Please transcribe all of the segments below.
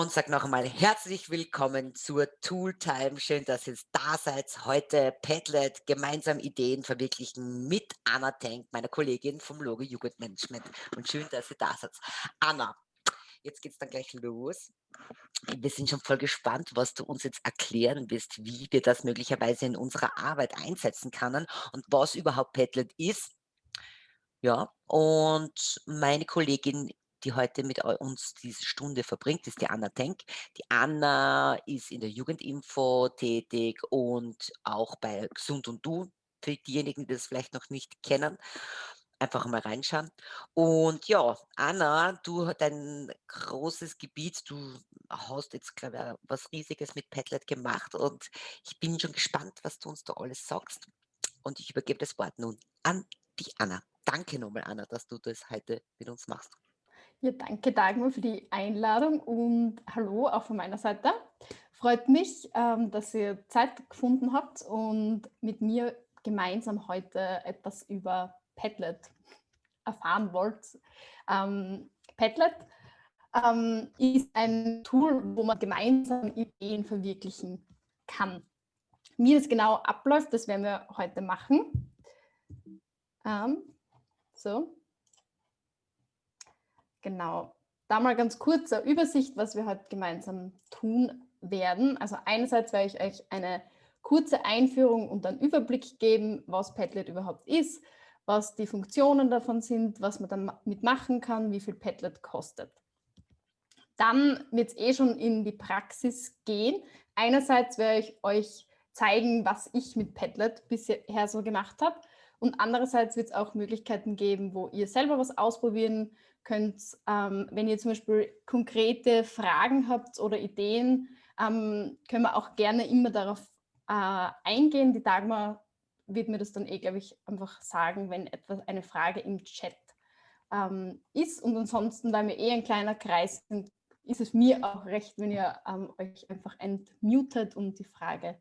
und sage noch einmal herzlich willkommen zur Tooltime. Schön, dass ihr da seid. Heute Padlet, gemeinsam Ideen verwirklichen mit Anna Tank, meiner Kollegin vom Logo Jugendmanagement. Und schön, dass ihr da seid. Anna, jetzt geht es dann gleich los. Wir sind schon voll gespannt, was du uns jetzt erklären wirst, wie wir das möglicherweise in unserer Arbeit einsetzen können und was überhaupt Padlet ist. Ja, und meine Kollegin die heute mit uns diese Stunde verbringt, ist die Anna Tenk. Die Anna ist in der Jugendinfo tätig und auch bei Gesund und Du, für diejenigen, die das vielleicht noch nicht kennen. Einfach mal reinschauen. Und ja, Anna, du hast ein großes Gebiet, du hast jetzt, glaube ich, was Riesiges mit Padlet gemacht und ich bin schon gespannt, was du uns da alles sagst. Und ich übergebe das Wort nun an die Anna. Danke nochmal, Anna, dass du das heute mit uns machst. Ja, danke Dagmar für die Einladung und hallo auch von meiner Seite. Freut mich, ähm, dass ihr Zeit gefunden habt und mit mir gemeinsam heute etwas über Padlet erfahren wollt. Ähm, Padlet ähm, ist ein Tool, wo man gemeinsam Ideen verwirklichen kann. Wie das genau abläuft, das werden wir heute machen. So. Genau. Da mal ganz kurze Übersicht, was wir heute gemeinsam tun werden. Also einerseits werde ich euch eine kurze Einführung und einen Überblick geben, was Padlet überhaupt ist, was die Funktionen davon sind, was man damit machen kann, wie viel Padlet kostet. Dann wird es eh schon in die Praxis gehen. Einerseits werde ich euch zeigen, was ich mit Padlet bisher so gemacht habe. Und andererseits wird es auch Möglichkeiten geben, wo ihr selber was ausprobieren könnt, ähm, wenn ihr zum Beispiel konkrete Fragen habt oder Ideen, ähm, können wir auch gerne immer darauf äh, eingehen. Die Dagmar wird mir das dann eh, glaube ich, einfach sagen, wenn etwas eine Frage im Chat ähm, ist. Und ansonsten, weil wir eh ein kleiner Kreis sind, ist es mir auch recht, wenn ihr ähm, euch einfach entmutet und die Frage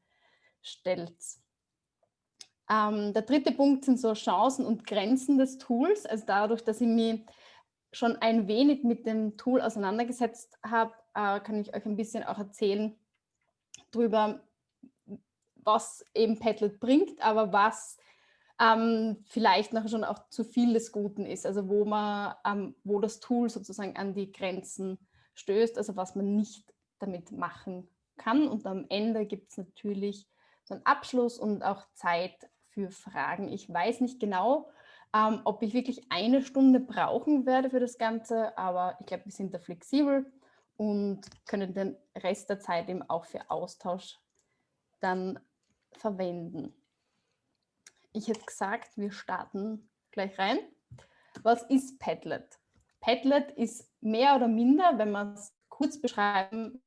stellt. Ähm, der dritte Punkt sind so Chancen und Grenzen des Tools. Also dadurch, dass ich mich schon ein wenig mit dem Tool auseinandergesetzt habe, äh, kann ich euch ein bisschen auch erzählen darüber, was eben Padlet bringt, aber was ähm, vielleicht nachher schon auch zu viel des Guten ist, also wo man, ähm, wo das Tool sozusagen an die Grenzen stößt, also was man nicht damit machen kann. Und am Ende gibt es natürlich so einen Abschluss und auch Zeit für Fragen. Ich weiß nicht genau, ähm, ob ich wirklich eine Stunde brauchen werde für das Ganze, aber ich glaube, wir sind da flexibel und können den Rest der Zeit eben auch für Austausch dann verwenden. Ich hätte gesagt, wir starten gleich rein. Was ist Padlet? Padlet ist mehr oder minder, wenn man es kurz beschreiben,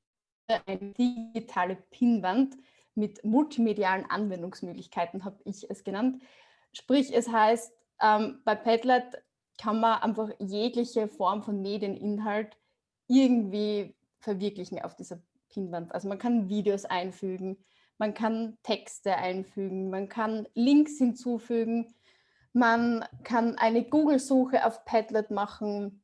eine digitale Pinwand mit multimedialen Anwendungsmöglichkeiten, habe ich es genannt. Sprich, es heißt, ähm, bei Padlet kann man einfach jegliche Form von Medieninhalt irgendwie verwirklichen auf dieser Pinwand. Also man kann Videos einfügen, man kann Texte einfügen, man kann Links hinzufügen, man kann eine Google-Suche auf Padlet machen,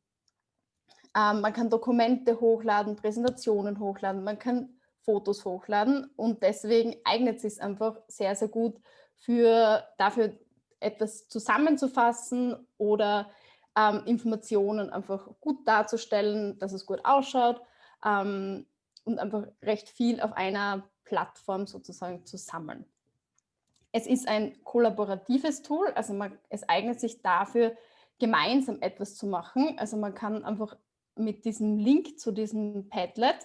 ähm, man kann Dokumente hochladen, Präsentationen hochladen, man kann Fotos hochladen und deswegen eignet es sich einfach sehr, sehr gut für, dafür, etwas zusammenzufassen oder ähm, Informationen einfach gut darzustellen, dass es gut ausschaut ähm, und einfach recht viel auf einer Plattform sozusagen zu sammeln. Es ist ein kollaboratives Tool, also man, es eignet sich dafür, gemeinsam etwas zu machen. Also man kann einfach mit diesem Link zu diesem Padlet,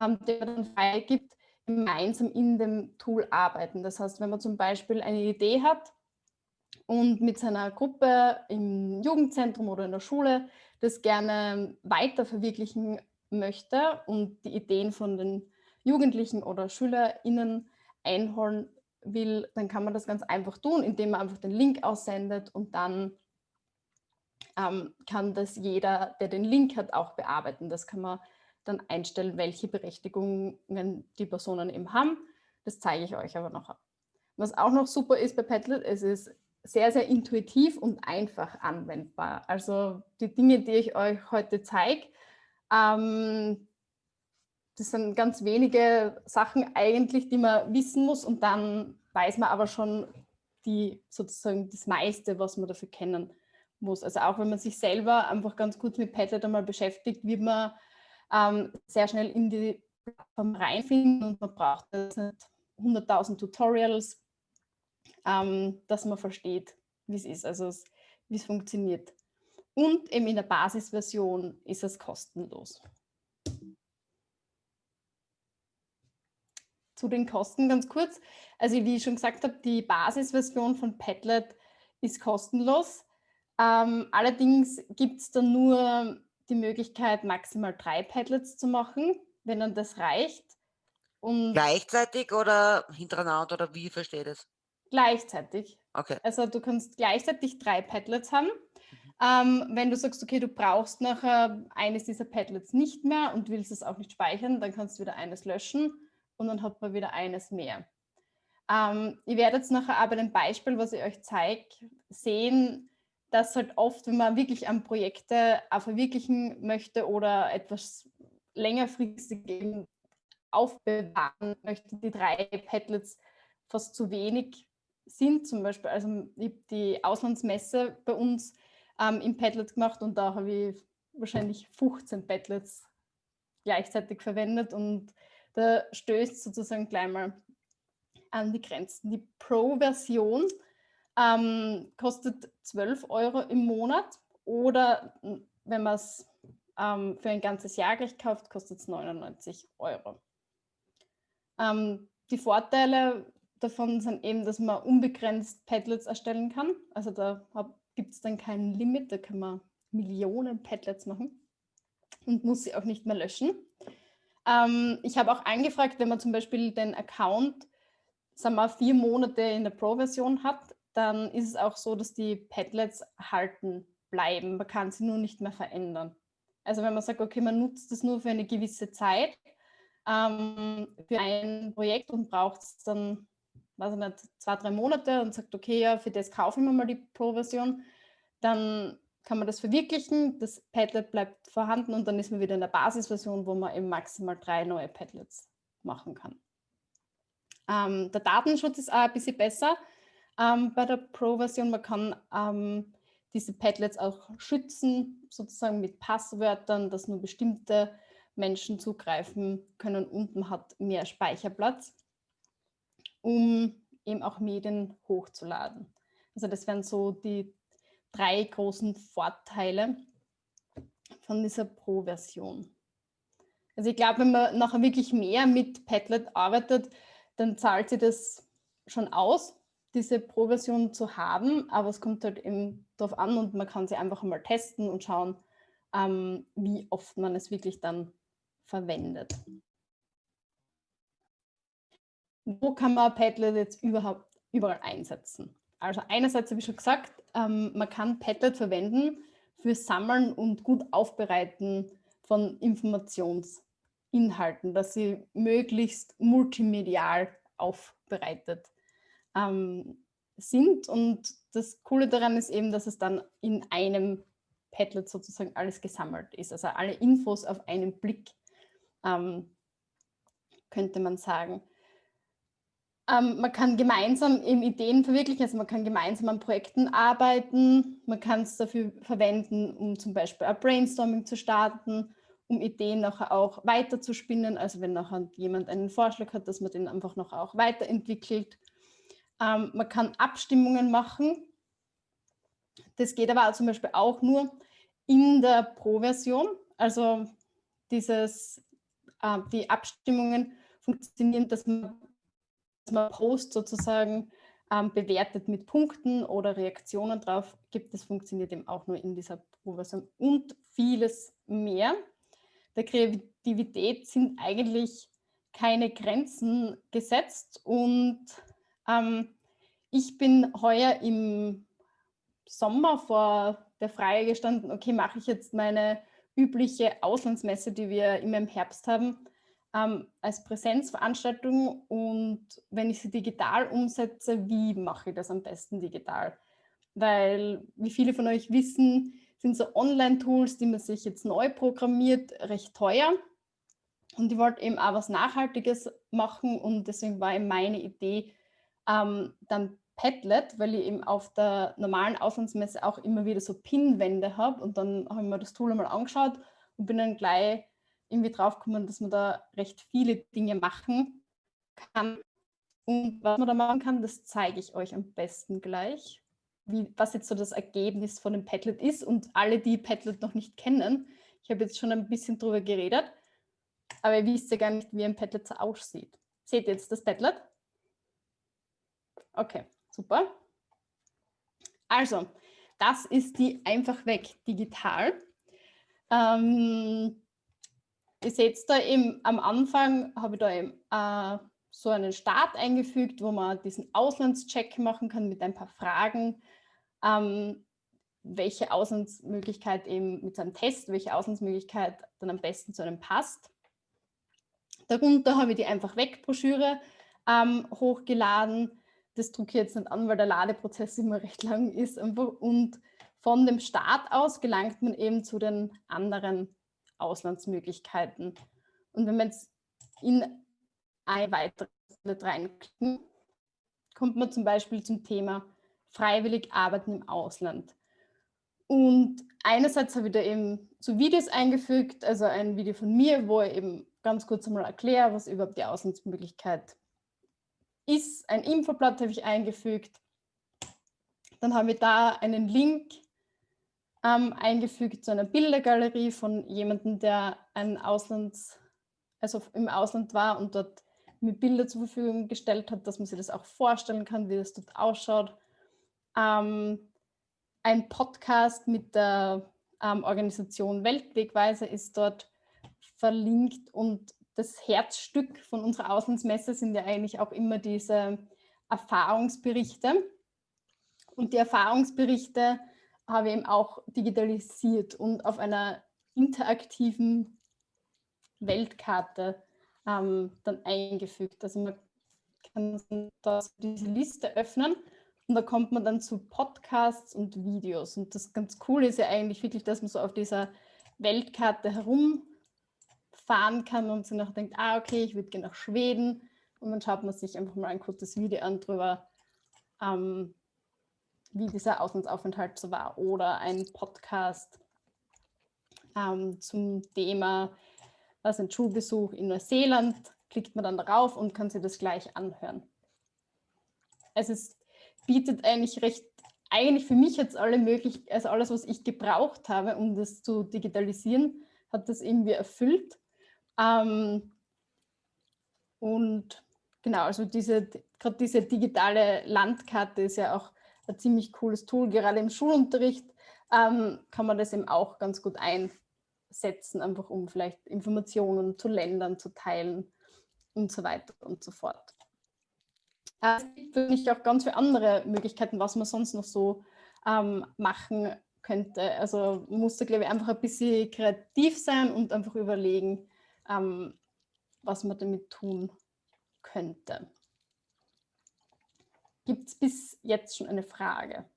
ähm, der dann frei gibt, gemeinsam in dem Tool arbeiten. Das heißt, wenn man zum Beispiel eine Idee hat und mit seiner Gruppe im Jugendzentrum oder in der Schule das gerne weiter verwirklichen möchte und die Ideen von den Jugendlichen oder SchülerInnen einholen will, dann kann man das ganz einfach tun, indem man einfach den Link aussendet und dann ähm, kann das jeder, der den Link hat, auch bearbeiten. Das kann man dann einstellen, welche Berechtigungen die Personen eben haben. Das zeige ich euch aber noch. Was auch noch super ist bei Padlet, es ist sehr, sehr intuitiv und einfach anwendbar. Also die Dinge, die ich euch heute zeige, ähm, das sind ganz wenige Sachen eigentlich, die man wissen muss und dann weiß man aber schon die sozusagen das meiste, was man dafür kennen muss. Also auch wenn man sich selber einfach ganz kurz mit Padlet einmal beschäftigt, wird man ähm, sehr schnell in die Plattform reinfinden und man braucht jetzt nicht 100.000 Tutorials, ähm, dass man versteht, wie es ist, also wie es funktioniert. Und eben in der Basisversion ist es kostenlos. Zu den Kosten ganz kurz. Also wie ich schon gesagt habe, die Basisversion von Padlet ist kostenlos. Ähm, allerdings gibt es dann nur die Möglichkeit, maximal drei Padlets zu machen, wenn dann das reicht. Und gleichzeitig oder hintereinander oder wie versteht es? Gleichzeitig. Okay. Also du kannst gleichzeitig drei Padlets haben. Mhm. Ähm, wenn du sagst, okay, du brauchst nachher eines dieser Padlets nicht mehr und willst es auch nicht speichern, dann kannst du wieder eines löschen und dann hat man wieder eines mehr. Ähm, ihr werdet jetzt nachher aber dem Beispiel, was ich euch zeige, sehen, dass halt oft, wenn man wirklich an Projekte auch verwirklichen möchte oder etwas längerfristig aufbewahren möchte, die drei Padlets fast zu wenig sind. Zum Beispiel, also ich habe die Auslandsmesse bei uns ähm, im Padlet gemacht und da habe ich wahrscheinlich 15 Padlets gleichzeitig verwendet und da stößt sozusagen gleich mal an die Grenzen. Die Pro-Version ähm, kostet 12 Euro im Monat oder wenn man es ähm, für ein ganzes Jahr gleich kauft, kostet es 99 Euro. Ähm, die Vorteile davon sind eben, dass man unbegrenzt Padlets erstellen kann. Also da gibt es dann kein Limit, da kann man Millionen Padlets machen und muss sie auch nicht mehr löschen. Ähm, ich habe auch angefragt, wenn man zum Beispiel den Account sagen wir, vier Monate in der Pro-Version hat, dann ist es auch so, dass die Padlets halten bleiben. Man kann sie nur nicht mehr verändern. Also wenn man sagt, okay, man nutzt es nur für eine gewisse Zeit ähm, für ein Projekt und braucht es dann, weiß ich nicht, zwei, drei Monate und sagt, okay, ja, für das kaufen wir mal die Pro-Version, dann kann man das verwirklichen, das Padlet bleibt vorhanden und dann ist man wieder in der Basisversion, wo man eben maximal drei neue Padlets machen kann. Ähm, der Datenschutz ist auch ein bisschen besser ähm, bei der Pro-Version. Man kann ähm, diese Padlets auch schützen, sozusagen mit Passwörtern, dass nur bestimmte Menschen zugreifen können und man hat mehr Speicherplatz, um eben auch Medien hochzuladen. Also das wären so die drei großen Vorteile von dieser Pro-Version. Also ich glaube, wenn man nachher wirklich mehr mit Padlet arbeitet, dann zahlt sich das schon aus, diese Pro-Version zu haben, aber es kommt halt eben darauf an und man kann sie einfach mal testen und schauen, ähm, wie oft man es wirklich dann verwendet. Wo kann man Padlet jetzt überhaupt überall einsetzen? Also einerseits habe ich schon gesagt, ähm, man kann Padlet verwenden für Sammeln und gut Aufbereiten von Informationsinhalten, dass sie möglichst multimedial aufbereitet ähm, sind. Und das Coole daran ist eben, dass es dann in einem Padlet sozusagen alles gesammelt ist. Also alle Infos auf einen Blick, ähm, könnte man sagen. Ähm, man kann gemeinsam eben Ideen verwirklichen, also man kann gemeinsam an Projekten arbeiten, man kann es dafür verwenden, um zum Beispiel ein Brainstorming zu starten, um Ideen nachher auch weiter zu spinnen, also wenn nachher jemand einen Vorschlag hat, dass man den einfach noch auch weiterentwickelt. Ähm, man kann Abstimmungen machen, das geht aber zum Beispiel auch nur in der Pro-Version, also dieses, äh, die Abstimmungen funktionieren, dass man man Post sozusagen ähm, bewertet mit Punkten oder Reaktionen drauf gibt. Das funktioniert eben auch nur in dieser Proversion und vieles mehr. Der Kreativität sind eigentlich keine Grenzen gesetzt und ähm, ich bin heuer im Sommer vor der Frage gestanden, okay, mache ich jetzt meine übliche Auslandsmesse, die wir immer im Herbst haben, ähm, als Präsenzveranstaltung und wenn ich sie digital umsetze, wie mache ich das am besten digital? Weil, wie viele von euch wissen, sind so Online-Tools, die man sich jetzt neu programmiert, recht teuer. Und ich wollte eben auch was Nachhaltiges machen und deswegen war eben meine Idee, ähm, dann Padlet, weil ich eben auf der normalen Auslandsmesse auch immer wieder so Pinwände habe und dann habe ich mir das Tool einmal angeschaut und bin dann gleich irgendwie draufgekommen, dass man da recht viele Dinge machen kann. Und was man da machen kann, das zeige ich euch am besten gleich, wie, was jetzt so das Ergebnis von dem Padlet ist. Und alle, die Padlet noch nicht kennen, ich habe jetzt schon ein bisschen drüber geredet, aber ihr wisst ja gar nicht, wie ein Padlet so aussieht. Seht ihr jetzt das Padlet? Okay, super. Also, das ist die einfach weg digital. Ähm, ihr seht da eben am Anfang, habe ich da eben äh, so einen Start eingefügt, wo man diesen Auslandscheck machen kann mit ein paar Fragen, ähm, welche Auslandsmöglichkeit eben mit seinem Test, welche Auslandsmöglichkeit dann am besten zu einem passt. Darunter habe ich die einfach weg Broschüre ähm, hochgeladen. Das drucke ich jetzt nicht an, weil der Ladeprozess immer recht lang ist. Einfach. Und von dem Start aus gelangt man eben zu den anderen Auslandsmöglichkeiten. Und wenn man jetzt in ein weiteres reinklicken, kommt man zum Beispiel zum Thema freiwillig arbeiten im Ausland. Und einerseits habe ich da eben so Videos eingefügt, also ein Video von mir, wo ich eben ganz kurz einmal erkläre, was überhaupt die Auslandsmöglichkeit ist. Ein Infoblatt habe ich eingefügt. Dann habe ich da einen Link ähm, eingefügt zu einer Bildergalerie von jemandem, der ein Auslands, also im Ausland war und dort mir Bilder zur Verfügung gestellt hat, dass man sich das auch vorstellen kann, wie das dort ausschaut. Ähm, ein Podcast mit der ähm, Organisation Weltwegweise ist dort verlinkt und das Herzstück von unserer Auslandsmesse sind ja eigentlich auch immer diese Erfahrungsberichte. Und die Erfahrungsberichte habe eben auch digitalisiert und auf einer interaktiven Weltkarte ähm, dann eingefügt. Also man kann das, diese Liste öffnen und da kommt man dann zu Podcasts und Videos. Und das ganz cool ist ja eigentlich wirklich, dass man so auf dieser Weltkarte herumfahren kann und sich noch denkt, ah, okay, ich würde gerne nach Schweden. Und dann schaut man sich einfach mal ein kurzes Video an darüber, ähm, wie dieser Auslandsaufenthalt so war oder ein Podcast ähm, zum Thema, was ein Schulbesuch in Neuseeland, klickt man dann darauf und kann sich das gleich anhören. Es ist, bietet eigentlich recht, eigentlich für mich jetzt alle möglich, also alles, was ich gebraucht habe, um das zu digitalisieren, hat das irgendwie erfüllt. Ähm, und genau, also diese, gerade diese digitale Landkarte ist ja auch ein ziemlich cooles Tool. Gerade im Schulunterricht ähm, kann man das eben auch ganz gut einsetzen, einfach um vielleicht Informationen zu Ländern zu teilen und so weiter und so fort. Äh, es gibt wirklich auch ganz viele andere Möglichkeiten, was man sonst noch so ähm, machen könnte. Also muss da, glaube ich, einfach ein bisschen kreativ sein und einfach überlegen, ähm, was man damit tun könnte. Gibt es bis jetzt schon eine Frage?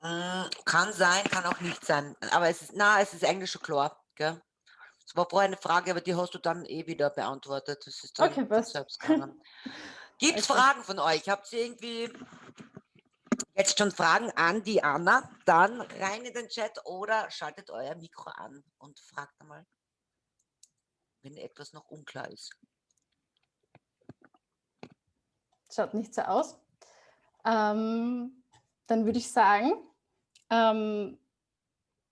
Mm, kann sein, kann auch nicht sein. Aber es ist, na, es ist eigentlich schon klar. Gell? Es war vorher eine Frage, aber die hast du dann eh wieder beantwortet. Das ist dann okay, was? selbst Gibt es okay. Fragen von euch? Habt ihr irgendwie jetzt schon Fragen an die Anna? Dann rein in den Chat oder schaltet euer Mikro an und fragt einmal, wenn etwas noch unklar ist. Schaut nicht so aus. Ähm, dann würde ich sagen, ähm,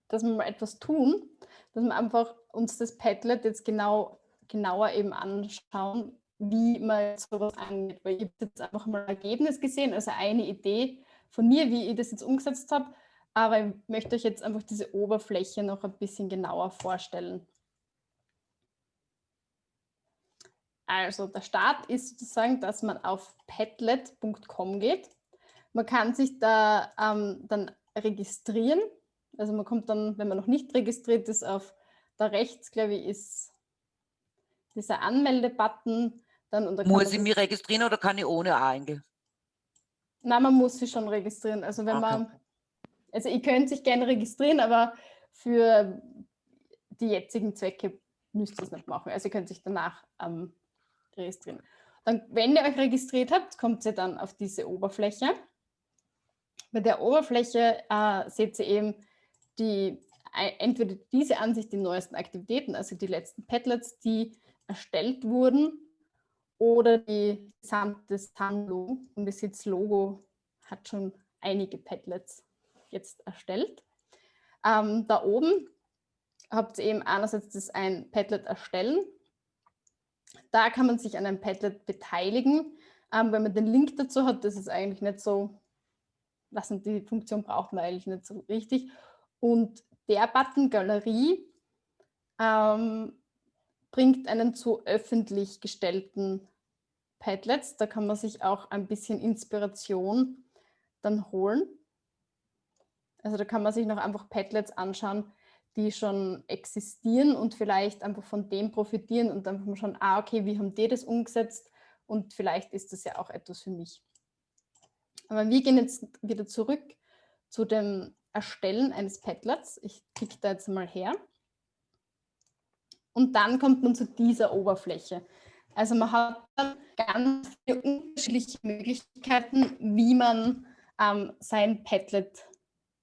dass wir mal etwas tun, dass wir einfach uns das Padlet jetzt genau, genauer eben anschauen, wie man sowas angeht. Weil ich habe jetzt einfach mal ein Ergebnis gesehen, also eine Idee von mir, wie ich das jetzt umgesetzt habe. Aber ich möchte euch jetzt einfach diese Oberfläche noch ein bisschen genauer vorstellen. Also der Start ist sozusagen, dass man auf padlet.com geht. Man kann sich da ähm, dann registrieren. Also man kommt dann, wenn man noch nicht registriert ist, auf da rechts, glaube ich, ist dieser Anmelde-Button. Muss ich mich registrieren oder kann ich ohne eingehen? Nein, man muss sich schon registrieren. Also wenn okay. man, also ihr könnt sich gerne registrieren, aber für die jetzigen Zwecke müsst ihr es nicht machen. Also ihr könnt sich danach ähm, registrieren. Dann, wenn ihr euch registriert habt, kommt ihr dann auf diese Oberfläche. Bei der Oberfläche äh, seht ihr eben die, entweder diese Ansicht, die neuesten Aktivitäten, also die letzten Padlets, die erstellt wurden, oder die gesamte Sammlung. Und seht, das Logo hat schon einige Padlets jetzt erstellt. Ähm, da oben habt ihr eben einerseits das ein Padlet erstellen. Da kann man sich an einem Padlet beteiligen. Ähm, wenn man den Link dazu hat, das ist eigentlich nicht so, was die Funktion braucht man eigentlich nicht so richtig. Und der Button Galerie ähm, bringt einen zu öffentlich gestellten Padlets. Da kann man sich auch ein bisschen Inspiration dann holen. Also da kann man sich noch einfach Padlets anschauen, die schon existieren und vielleicht einfach von dem profitieren und dann schon, ah, okay, wie haben die das umgesetzt und vielleicht ist das ja auch etwas für mich. Aber wir gehen jetzt wieder zurück zu dem Erstellen eines Padlets. Ich klicke da jetzt mal her. Und dann kommt man zu dieser Oberfläche. Also man hat ganz viele unterschiedliche Möglichkeiten, wie man ähm, sein Padlet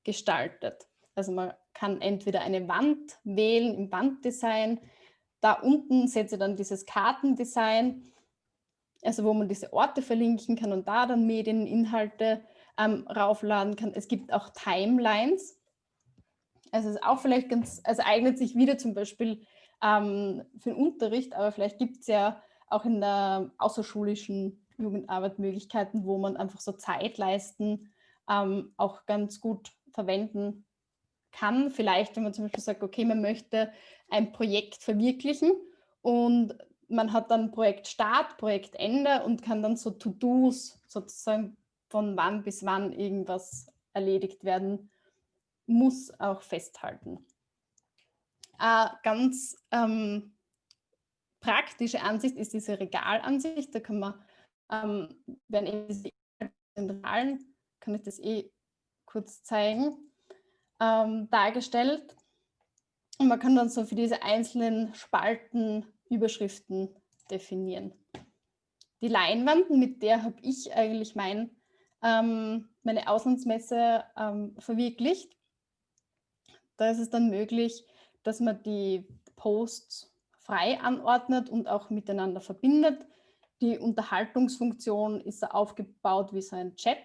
gestaltet. Also man kann entweder eine Wand wählen im Wanddesign. Da unten seht ihr dann dieses Kartendesign, also wo man diese Orte verlinken kann und da dann Medieninhalte ähm, raufladen kann. Es gibt auch Timelines. Also es ist auch vielleicht ganz, also eignet sich wieder zum Beispiel ähm, für den Unterricht, aber vielleicht gibt es ja auch in der außerschulischen Jugendarbeit Möglichkeiten, wo man einfach so Zeitleisten ähm, auch ganz gut verwenden kann. Vielleicht, wenn man zum Beispiel sagt, okay, man möchte ein Projekt verwirklichen und man hat dann Projektstart, Projektende und kann dann so To-Dos sozusagen von wann bis wann irgendwas erledigt werden muss, auch festhalten. Äh, ganz ähm, praktische Ansicht ist diese Regalansicht. Da kann man, ähm, wenn eben diese Regalen, kann ich das eh kurz zeigen, ähm, dargestellt. Und man kann dann so für diese einzelnen Spalten Überschriften definieren. Die Leinwand, mit der habe ich eigentlich mein, ähm, meine Auslandsmesse ähm, verwirklicht. Da ist es dann möglich, dass man die Posts frei anordnet und auch miteinander verbindet. Die Unterhaltungsfunktion ist aufgebaut wie so ein Chat.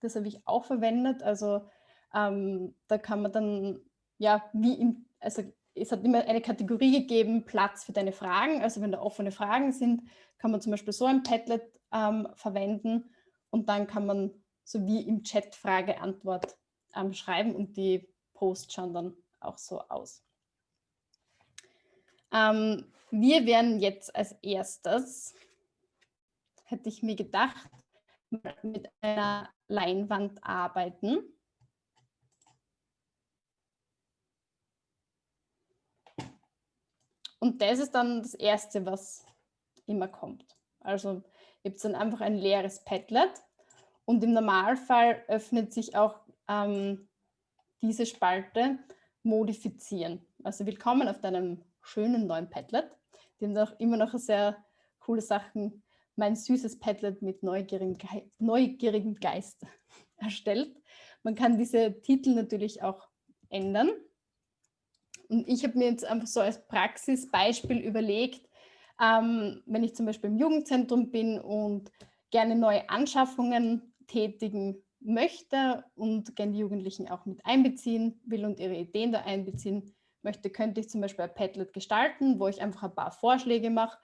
Das habe ich auch verwendet. Also ähm, da kann man dann, ja, wie im, also es hat immer eine Kategorie gegeben, Platz für deine Fragen. Also wenn da offene Fragen sind, kann man zum Beispiel so ein Padlet ähm, verwenden und dann kann man so wie im Chat Frage-Antwort ähm, schreiben und die Posts schauen dann auch so aus. Ähm, wir werden jetzt als erstes, hätte ich mir gedacht, mit einer Leinwand arbeiten. Und das ist dann das Erste, was immer kommt. Also ihr habt dann einfach ein leeres Padlet und im Normalfall öffnet sich auch ähm, diese Spalte Modifizieren. Also willkommen auf deinem schönen neuen Padlet. Die haben auch immer noch sehr coole Sachen. Mein süßes Padlet mit neugierigem, Ge neugierigem Geist erstellt. Man kann diese Titel natürlich auch ändern. Und ich habe mir jetzt einfach so als Praxisbeispiel überlegt, ähm, wenn ich zum Beispiel im Jugendzentrum bin und gerne neue Anschaffungen tätigen möchte und gerne die Jugendlichen auch mit einbeziehen will und ihre Ideen da einbeziehen möchte, könnte ich zum Beispiel ein Padlet gestalten, wo ich einfach ein paar Vorschläge mache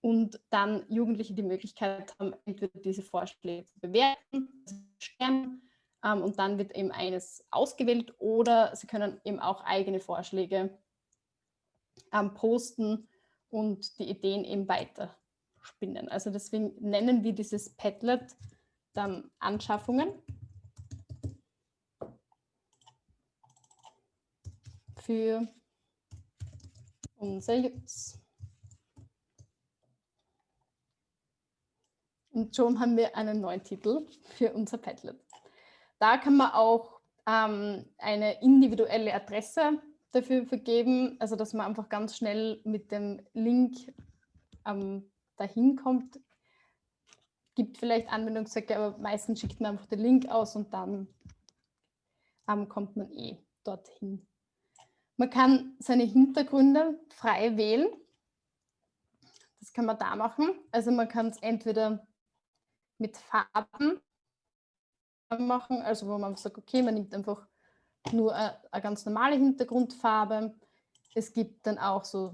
und dann Jugendliche die Möglichkeit haben, entweder diese Vorschläge zu bewerten, zu stellen, ähm, und dann wird eben eines ausgewählt oder sie können eben auch eigene Vorschläge ähm, posten und die Ideen eben weiter spinnen. Also deswegen nennen wir dieses Padlet dann Anschaffungen. für unser Jutz. Und schon haben wir einen neuen Titel für unser Padlet. Da kann man auch ähm, eine individuelle Adresse dafür vergeben, also dass man einfach ganz schnell mit dem Link ähm, dahin kommt. Gibt vielleicht Anwendungszwecke, aber meistens schickt man einfach den Link aus und dann ähm, kommt man eh dorthin. Man kann seine Hintergründe frei wählen. Das kann man da machen. Also man kann es entweder mit Farben machen, also wo man sagt, okay, man nimmt einfach nur eine, ganz normale Hintergrundfarbe. Es gibt dann auch so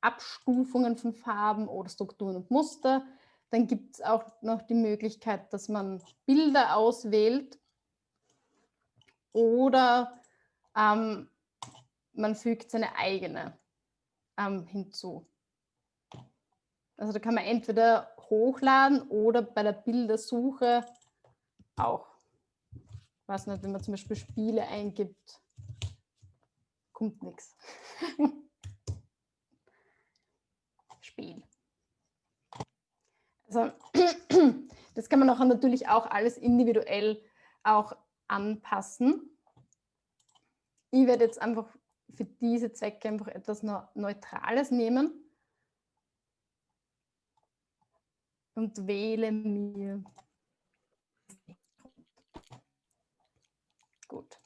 Abstufungen von Farben oder Strukturen und Muster. Dann gibt es auch noch die Möglichkeit, dass man Bilder auswählt oder ähm, man fügt seine eigene ähm, hinzu. Also da kann man entweder hochladen oder bei der Bildersuche auch. Was nicht, wenn man zum Beispiel Spiele eingibt, kommt nichts. Spiel. Also das kann man auch natürlich auch alles individuell auch anpassen. Ich werde jetzt einfach für diese Zwecke einfach etwas Neutrales nehmen und wähle mir. Gut.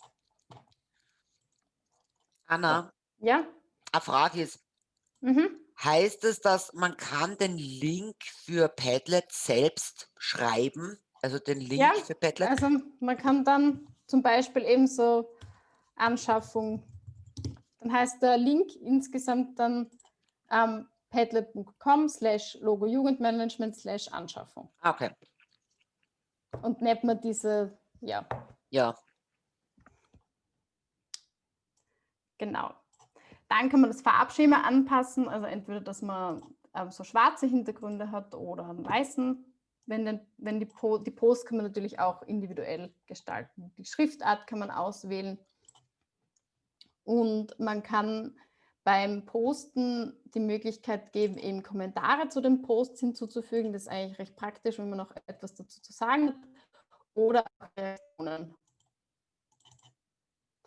Anna, ja? eine Frage ist, mhm. heißt es, dass man kann den Link für Padlet selbst schreiben? Also den Link ja, für Padlet? Also man kann dann zum Beispiel eben so Anschaffung, dann heißt der Link insgesamt dann ähm, padlet.com slash Logo Jugendmanagement slash Anschaffung. Ah, okay. Und nennt man diese, ja. Ja. Genau. Dann kann man das Farbschema anpassen, also entweder, dass man ähm, so schwarze Hintergründe hat oder einen weißen wenn, den, wenn die, po die Post kann man natürlich auch individuell gestalten. Die Schriftart kann man auswählen und man kann beim Posten die Möglichkeit geben, eben Kommentare zu den Posts hinzuzufügen. Das ist eigentlich recht praktisch, wenn man noch etwas dazu zu sagen hat. Oder Reaktionen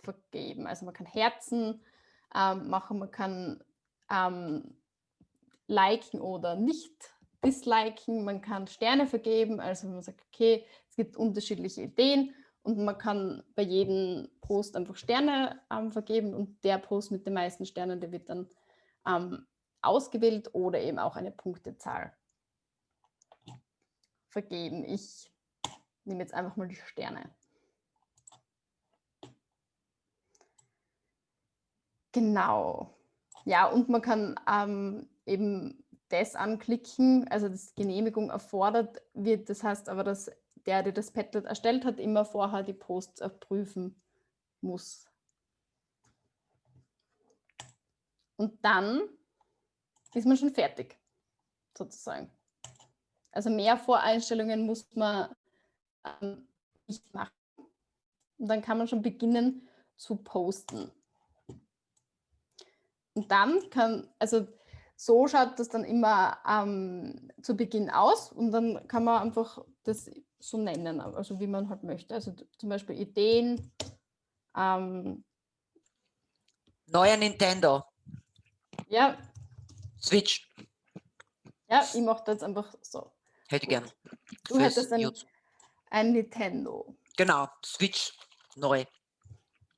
vergeben. Also man kann Herzen ähm, machen, man kann ähm, liken oder nicht disliken, man kann Sterne vergeben, also man sagt, okay, es gibt unterschiedliche Ideen und man kann bei jedem Post einfach Sterne ähm, vergeben und der Post mit den meisten Sternen, der wird dann ähm, ausgewählt oder eben auch eine Punktezahl vergeben. Ich nehme jetzt einfach mal die Sterne. Genau. Ja, und man kann ähm, eben das anklicken, also das Genehmigung erfordert wird. Das heißt aber, dass der, der das Padlet erstellt hat, immer vorher die Posts prüfen muss. Und dann ist man schon fertig, sozusagen. Also mehr Voreinstellungen muss man ähm, nicht machen. Und dann kann man schon beginnen zu posten. Und dann kann, also so schaut das dann immer ähm, zu Beginn aus und dann kann man einfach das so nennen, also wie man halt möchte. Also zum Beispiel Ideen. Ähm, Neuer Nintendo. Ja. Switch. Ja, ich mache das einfach so. Hätte gern. Du hättest ein, ein Nintendo. Genau, Switch neu.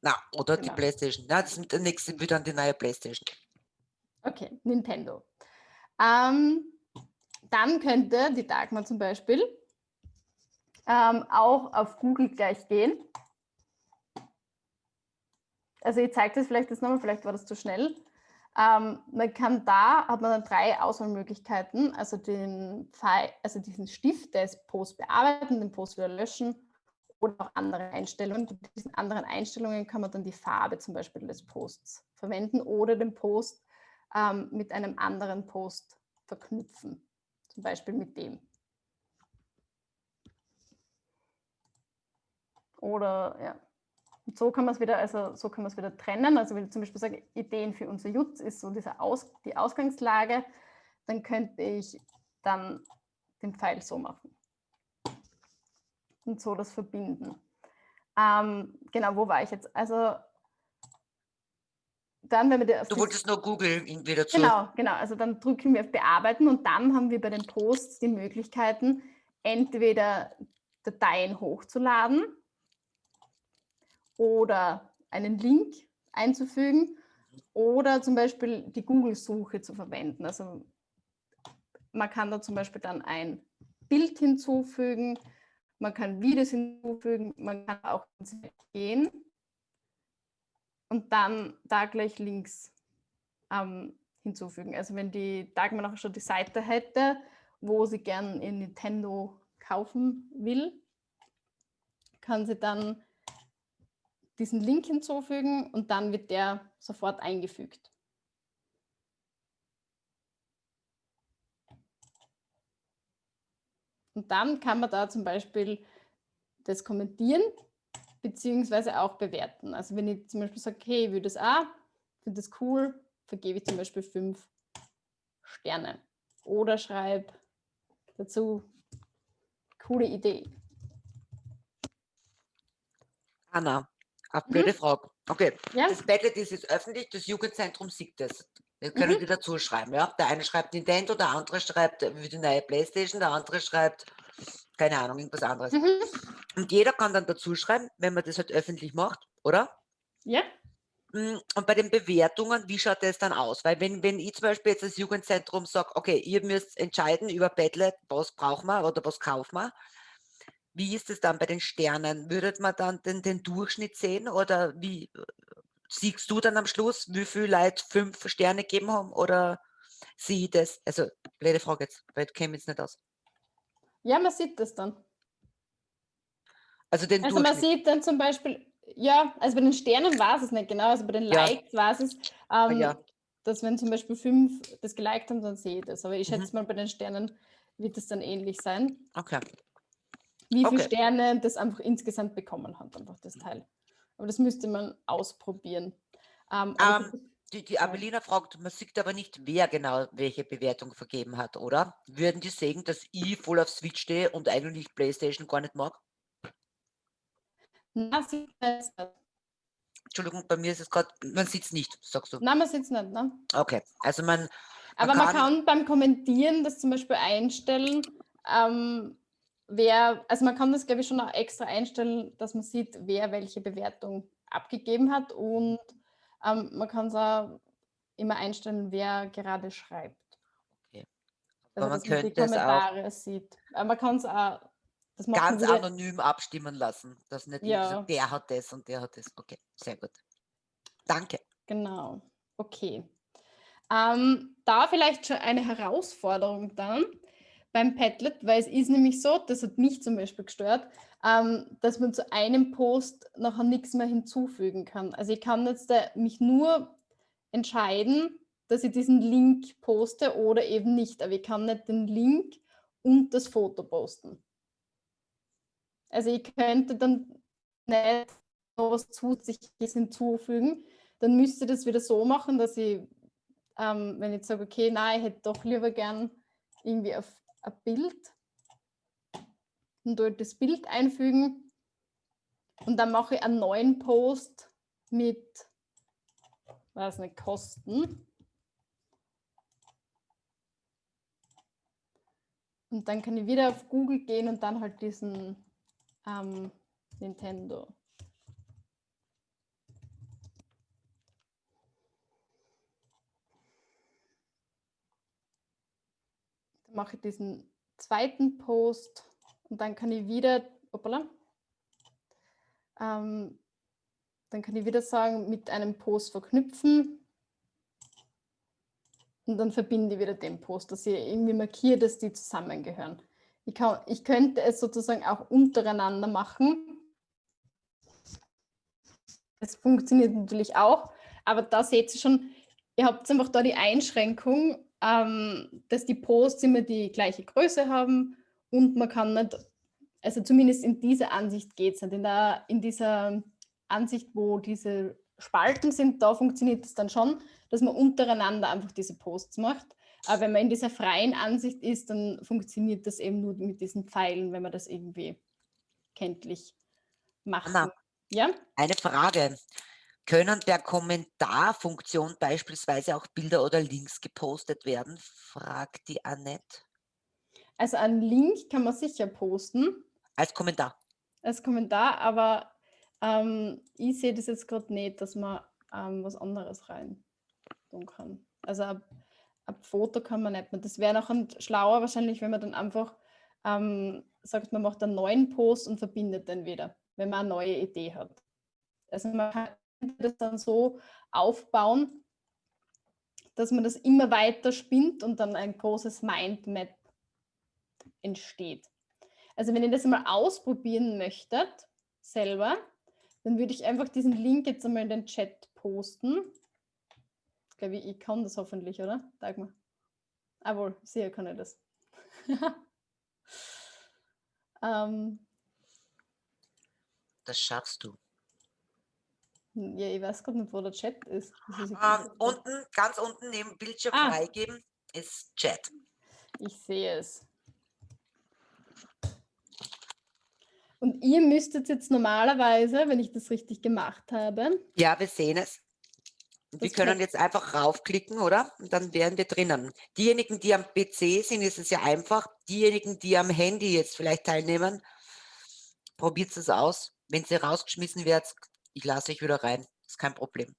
Na, oder genau. die Playstation. Ja, das ist der nächste wird dann die neue Playstation. Okay, Nintendo. Ähm, dann könnte die Dagmar zum Beispiel ähm, auch auf Google gleich gehen. Also ich zeige das vielleicht jetzt nochmal, vielleicht war das zu schnell. Ähm, man kann da, hat man dann drei Auswahlmöglichkeiten, also, den Pfeil, also diesen Stift, der ist Post bearbeiten, den Post wieder löschen oder auch andere Einstellungen. Mit diesen anderen Einstellungen kann man dann die Farbe zum Beispiel des Posts verwenden oder den Post ähm, mit einem anderen Post verknüpfen, zum Beispiel mit dem. Oder ja, und so kann man es wieder, also so kann man es wieder trennen. Also wenn ich zum Beispiel sage, Ideen für unser Jutz ist so diese Aus, die Ausgangslage, dann könnte ich dann den Pfeil so machen. Und so das verbinden. Ähm, genau, wo war ich jetzt? Also dann, wenn wir Du wolltest nur Google wieder zu. Genau, genau. Also dann drücken wir auf Bearbeiten und dann haben wir bei den Posts die Möglichkeiten, entweder Dateien hochzuladen oder einen Link einzufügen oder zum Beispiel die Google-Suche zu verwenden. Also man kann da zum Beispiel dann ein Bild hinzufügen, man kann Videos hinzufügen, man kann auch gehen und dann da gleich Links ähm, hinzufügen. Also wenn die Dagmar auch schon die Seite hätte, wo sie gern in Nintendo kaufen will, kann sie dann diesen Link hinzufügen und dann wird der sofort eingefügt. Und dann kann man da zum Beispiel das kommentieren beziehungsweise auch bewerten. Also wenn ich zum Beispiel sage, okay, ich würde das auch, finde das cool, vergebe ich zum Beispiel fünf Sterne. Oder schreibe dazu, coole Idee. Anna, eine blöde mhm. Frage. Okay, ja? das Padlet ist jetzt öffentlich, das Jugendzentrum sieht das. Das können mhm. die dazu schreiben. Ja? Der eine schreibt Nintendo, der andere schreibt wie die neue Playstation, der andere schreibt, keine Ahnung, irgendwas anderes. Mhm. Und jeder kann dann dazu schreiben, wenn man das halt öffentlich macht, oder? Ja. Hm, und bei den Bewertungen, wie schaut das dann aus? Weil wenn, wenn ich zum Beispiel jetzt als Jugendzentrum sage, okay, ihr müsst entscheiden über Padlet, was brauchen wir oder was kaufen wir, wie ist es dann bei den Sternen? Würdet man dann den, den Durchschnitt sehen oder wie siehst du dann am Schluss, wie viele Leute fünf Sterne gegeben haben oder sieh das? Also, blöde Frage jetzt, weil du käme jetzt nicht aus. Ja, man sieht das dann. Also, den also man sieht dann zum Beispiel, ja, also bei den Sternen war es nicht genau, also bei den Likes ja. war es, ah, ähm, ja. dass wenn zum Beispiel fünf das geliked haben, dann sehe ich das. Aber ich schätze mhm. mal, bei den Sternen wird es dann ähnlich sein. Okay wie viele okay. Sterne das einfach insgesamt bekommen hat, einfach das Teil. Aber das müsste man ausprobieren. Ähm, ähm, die, die Abelina fragt, man sieht aber nicht, wer genau welche Bewertung vergeben hat, oder? Würden die sagen, dass ich voll auf Switch stehe und eigentlich Playstation gar nicht mag? Na, sieht nicht. Entschuldigung, bei mir ist es gerade, man sieht es nicht, sagst du. Nein, man sieht es nicht, ne? Okay, also man, man Aber kann, man kann beim Kommentieren das zum Beispiel einstellen, ähm, wer, also man kann das glaube ich schon auch extra einstellen, dass man sieht, wer welche Bewertung abgegeben hat und ähm, man kann es auch immer einstellen, wer gerade schreibt. Okay. Also, man könnte man die Kommentare auch sieht. Aber man kann es auch ganz anonym abstimmen lassen, dass nicht ja. sagt, der hat das und der hat das. Okay, sehr gut. Danke. Genau. Okay. Ähm, da vielleicht schon eine Herausforderung dann beim Padlet, weil es ist nämlich so, das hat mich zum Beispiel gestört, ähm, dass man zu einem Post nachher nichts mehr hinzufügen kann. Also ich kann jetzt mich nur entscheiden, dass ich diesen Link poste oder eben nicht, aber ich kann nicht den Link und das Foto posten. Also ich könnte dann nicht noch was Zusätzliches hinzufügen, dann müsste ich das wieder so machen, dass ich, ähm, wenn ich sage, okay, nein, ich hätte doch lieber gern irgendwie auf ein Bild und dort das Bild einfügen und dann mache ich einen neuen Post mit, weiß nicht, Kosten. Und dann kann ich wieder auf Google gehen und dann halt diesen ähm, Nintendo. Mache diesen zweiten Post und dann kann ich wieder, hoppala, ähm, dann kann ich wieder sagen, mit einem Post verknüpfen und dann verbinde ich wieder den Post, dass ich irgendwie markiere, dass die zusammengehören. Ich, kann, ich könnte es sozusagen auch untereinander machen. Das funktioniert natürlich auch, aber da seht ihr schon, ihr habt einfach da die Einschränkung, ähm, dass die Posts immer die gleiche Größe haben und man kann nicht, also zumindest in dieser Ansicht geht es nicht. In, der, in dieser Ansicht, wo diese Spalten sind, da funktioniert es dann schon, dass man untereinander einfach diese Posts macht. Aber wenn man in dieser freien Ansicht ist, dann funktioniert das eben nur mit diesen Pfeilen, wenn man das irgendwie kenntlich macht. Anna, ja? Eine Frage. Können per Kommentarfunktion beispielsweise auch Bilder oder Links gepostet werden? Fragt die Annette. Also einen Link kann man sicher posten. Als Kommentar. Als Kommentar, aber ähm, ich sehe das jetzt gerade nicht, dass man ähm, was anderes rein tun kann. Also ein, ein Foto kann man nicht mehr. Das wäre noch ein schlauer wahrscheinlich, wenn man dann einfach ähm, sagt, man macht einen neuen Post und verbindet den wieder, wenn man eine neue Idee hat. Also man kann das dann so aufbauen, dass man das immer weiter spinnt und dann ein großes Mindmap entsteht. Also wenn ihr das mal ausprobieren möchtet, selber, dann würde ich einfach diesen Link jetzt einmal in den Chat posten. Ich glaube, ich kann das hoffentlich, oder? Dagmar. Ah wohl, sicher kann ich das. ähm, das schaffst du. Ja, ich weiß gerade nicht, wo der Chat ist. Ähm, unten, ganz unten neben Bildschirm ah. freigeben ist Chat. Ich sehe es. Und ihr müsstet jetzt normalerweise, wenn ich das richtig gemacht habe. Ja, wir sehen es. Wir können jetzt einfach raufklicken, oder? Und dann wären wir drinnen. Diejenigen, die am PC sind, ist es ja einfach. Diejenigen, die am Handy jetzt vielleicht teilnehmen, probiert es aus. Wenn sie rausgeschmissen wird, ich lasse euch wieder rein. ist kein Problem.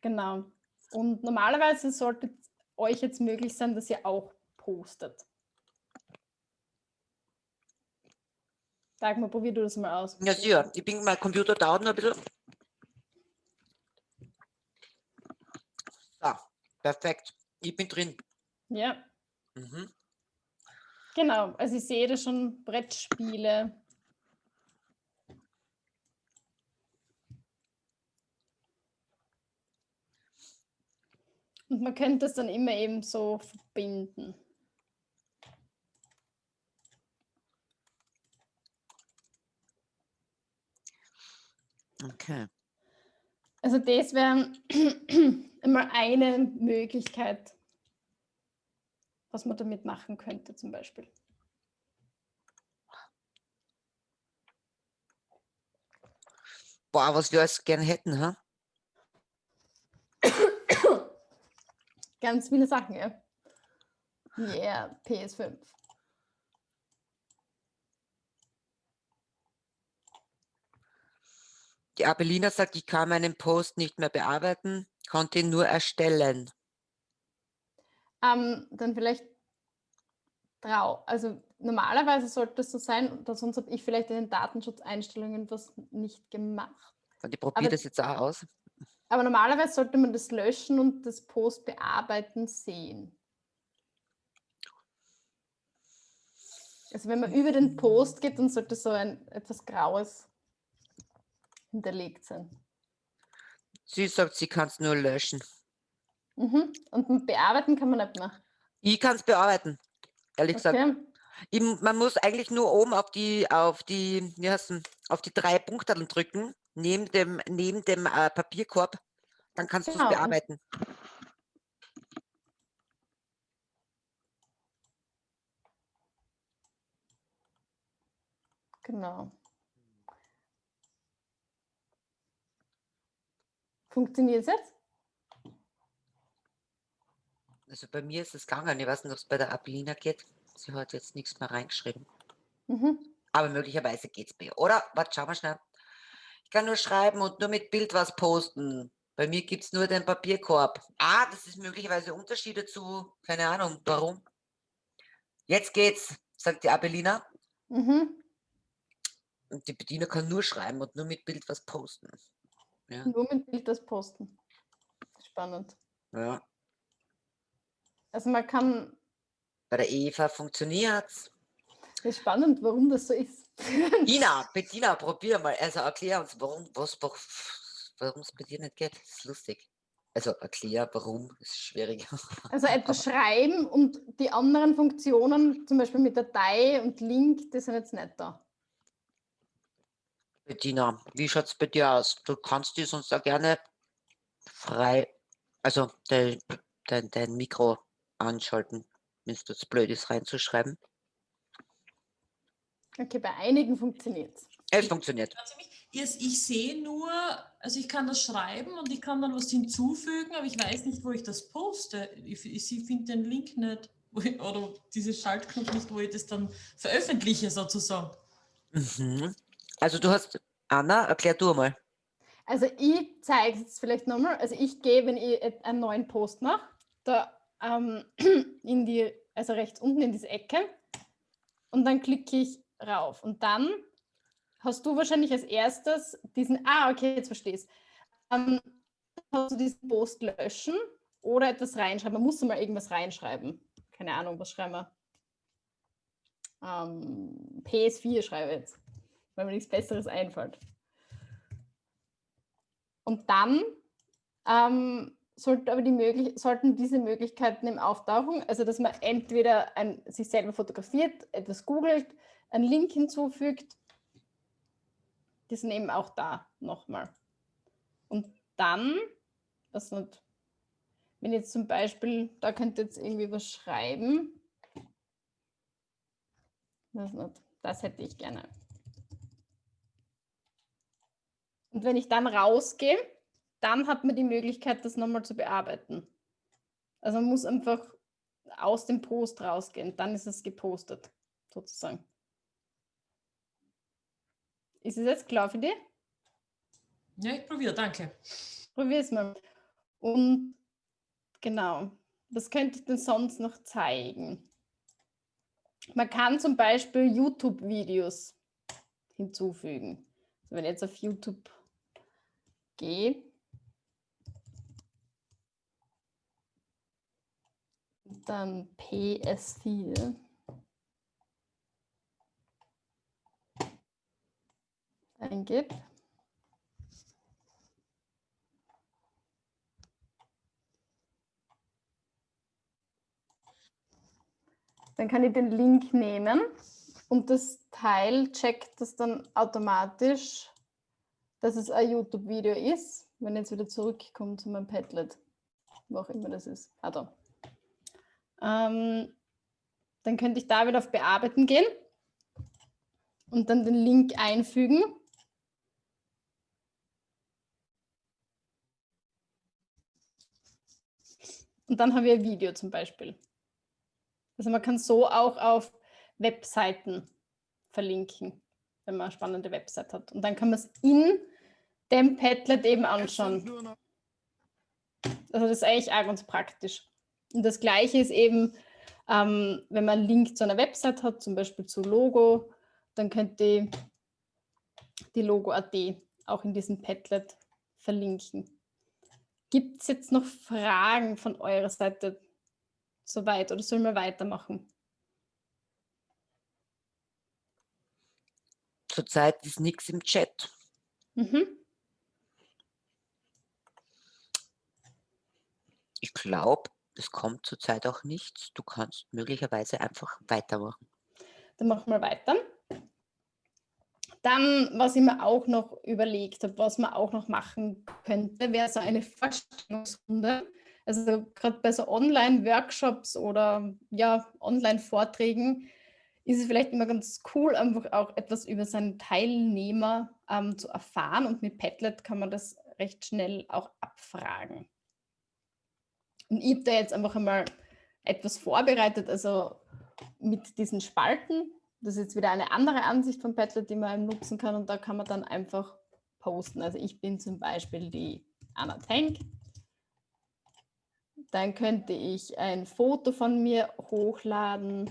Genau. Und normalerweise sollte euch jetzt möglich sein, dass ihr auch postet. Sag mal, probier du das mal aus. Ja, sicher. Ich bin, mein Computer dauert noch ein bisschen. So, perfekt. Ich bin drin. Ja. Mhm. Genau, also ich sehe da schon Brettspiele. Und man könnte es dann immer eben so verbinden. Okay. Also das wäre immer eine Möglichkeit, was man damit machen könnte zum Beispiel. Boah, was wir alles gerne hätten, ha? Ganz viele Sachen, ja. Yeah, PS5. Die Abelina sagt, ich kann meinen Post nicht mehr bearbeiten, konnte ihn nur erstellen. Ähm, dann vielleicht trau. Also normalerweise sollte es so sein, dass sonst habe ich vielleicht in den Datenschutzeinstellungen was nicht gemacht. Und ich probiere das jetzt auch aus. Aber normalerweise sollte man das löschen und das Post bearbeiten sehen. Also wenn man über den Post geht, dann sollte so ein etwas Graues hinterlegt sein. Sie sagt, sie kann es nur löschen. Mhm. Und bearbeiten kann man nicht mehr. Ich kann es bearbeiten, ehrlich okay. gesagt. Ich, man muss eigentlich nur oben auf die, auf die, wie heißt auf die drei Punkte drücken, neben dem, neben dem äh, Papierkorb, dann kannst genau. du es bearbeiten. Genau. Funktioniert es jetzt? Also bei mir ist es gegangen. Ich weiß nicht, ob es bei der Abelina geht. Sie hat jetzt nichts mehr reingeschrieben. Mhm. Aber möglicherweise geht es bei ihr. Oder? Warte, schau mal schnell. Ich kann nur schreiben und nur mit Bild was posten. Bei mir gibt es nur den Papierkorb. Ah, das ist möglicherweise Unterschiede zu, keine Ahnung, warum. Jetzt geht's, sagt die Abelina. Mhm. Und die Bediener kann nur schreiben und nur mit Bild was posten. Ja. Nur mit Bild das posten. Spannend. Ja. Also man kann. Bei der Eva funktioniert es. Ist spannend, warum das so ist. Ina, Bettina, probier mal. Also erklär uns, warum warum es bei dir nicht geht. Das ist lustig. Also erklär, warum, ist schwierig. Also etwas schreiben und die anderen Funktionen, zum Beispiel mit Datei und Link, die sind jetzt nicht da. Bettina, wie schaut es bei dir aus? Du kannst die sonst auch gerne frei, also dein, dein, dein Mikro anschalten, wenn es blöd ist, reinzuschreiben. Okay, bei einigen funktioniert es. Es funktioniert. Ich sehe nur, also ich kann das schreiben und ich kann dann was hinzufügen, aber ich weiß nicht, wo ich das poste. Ich, ich finde den Link nicht ich, oder diese Schaltknopf nicht, wo ich das dann veröffentliche sozusagen. Mhm. Also du hast, Anna, erklär du mal. Also ich zeige es jetzt vielleicht nochmal. Also ich gehe, wenn ich einen neuen Post mache, da ähm, in die, also rechts unten in diese Ecke und dann klicke ich rauf und dann hast du wahrscheinlich als erstes diesen, ah, okay, jetzt verstehst ähm, hast du diesen Post löschen oder etwas reinschreiben. Man muss mal irgendwas reinschreiben. Keine Ahnung, was schreiben wir? Ähm, PS4 schreibe jetzt, weil mir nichts Besseres einfällt. Und dann ähm, sollte aber die sollten diese Möglichkeiten im auftauchen, also dass man entweder ein, sich selber fotografiert, etwas googelt, einen Link hinzufügt, die sind eben auch da nochmal. Und dann, was nicht, wenn jetzt zum Beispiel, da könnt ihr jetzt irgendwie was schreiben, das, nicht, das hätte ich gerne. Und wenn ich dann rausgehe, dann hat man die Möglichkeit, das nochmal zu bearbeiten. Also man muss einfach aus dem Post rausgehen, dann ist es gepostet, sozusagen. Ist es jetzt klar für dich? Ja, ich probiere, danke. Probier es mal. Und genau, was könnte ich denn sonst noch zeigen? Man kann zum Beispiel YouTube-Videos hinzufügen. Also wenn ich jetzt auf YouTube gehe, dann PS4. Eingibt. Dann kann ich den Link nehmen und das Teil checkt das dann automatisch, dass es ein YouTube-Video ist, wenn ich jetzt wieder zurückkomme zu meinem Padlet, wo auch immer das ist. Ah, da. Ähm, dann könnte ich da wieder auf Bearbeiten gehen und dann den Link einfügen. Und dann haben wir ein Video zum Beispiel. Also man kann so auch auf Webseiten verlinken, wenn man eine spannende Website hat. Und dann kann man es in dem Padlet eben anschauen. Also das ist eigentlich auch ganz praktisch. Und das Gleiche ist eben, ähm, wenn man einen Link zu einer Website hat, zum Beispiel zu Logo, dann könnt ihr die Logo.at auch in diesem Padlet verlinken. Gibt es jetzt noch Fragen von eurer Seite soweit oder sollen wir weitermachen? Zurzeit ist nichts im Chat. Mhm. Ich glaube, es kommt zurzeit auch nichts. Du kannst möglicherweise einfach weitermachen. Dann machen wir weiter. Dann, was ich mir auch noch überlegt habe, was man auch noch machen könnte, wäre so eine Vorstellungsrunde. Also gerade bei so Online-Workshops oder ja, Online-Vorträgen ist es vielleicht immer ganz cool, einfach auch etwas über seinen Teilnehmer ähm, zu erfahren. Und mit Padlet kann man das recht schnell auch abfragen. Und ich habe da jetzt einfach einmal etwas vorbereitet, also mit diesen Spalten, das ist jetzt wieder eine andere Ansicht von Padlet, die man nutzen kann und da kann man dann einfach posten. Also ich bin zum Beispiel die Anna Tank. Dann könnte ich ein Foto von mir hochladen.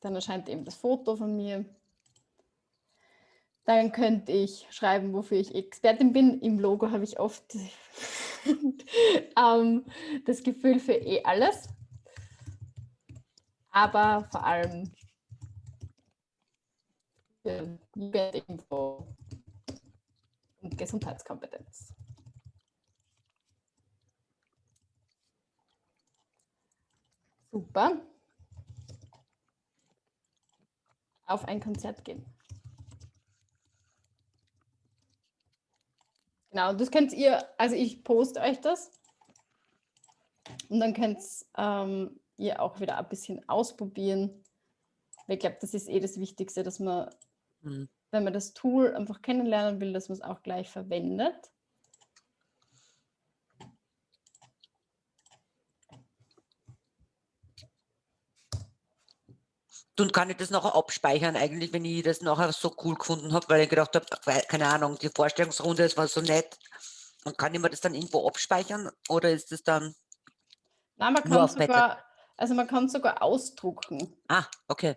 Dann erscheint eben das Foto von mir. Dann könnte ich schreiben, wofür ich Expertin bin. Im Logo habe ich oft ähm, das Gefühl für eh alles. Aber vor allem für Jugendinfo und Gesundheitskompetenz. Super. Auf ein Konzert gehen. Genau, das könnt ihr, also ich poste euch das und dann könnt ihr ähm, ihr auch wieder ein bisschen ausprobieren. Ich glaube, das ist eh das Wichtigste, dass man, mhm. wenn man das Tool einfach kennenlernen will, dass man es auch gleich verwendet. Dann kann ich das nachher abspeichern, eigentlich, wenn ich das nachher so cool gefunden habe, weil ich gedacht habe, keine Ahnung, die Vorstellungsrunde, das war so nett. Und kann ich mir das dann irgendwo abspeichern oder ist das dann Nein, man kann sogar, also man kann sogar ausdrucken. Ah, okay.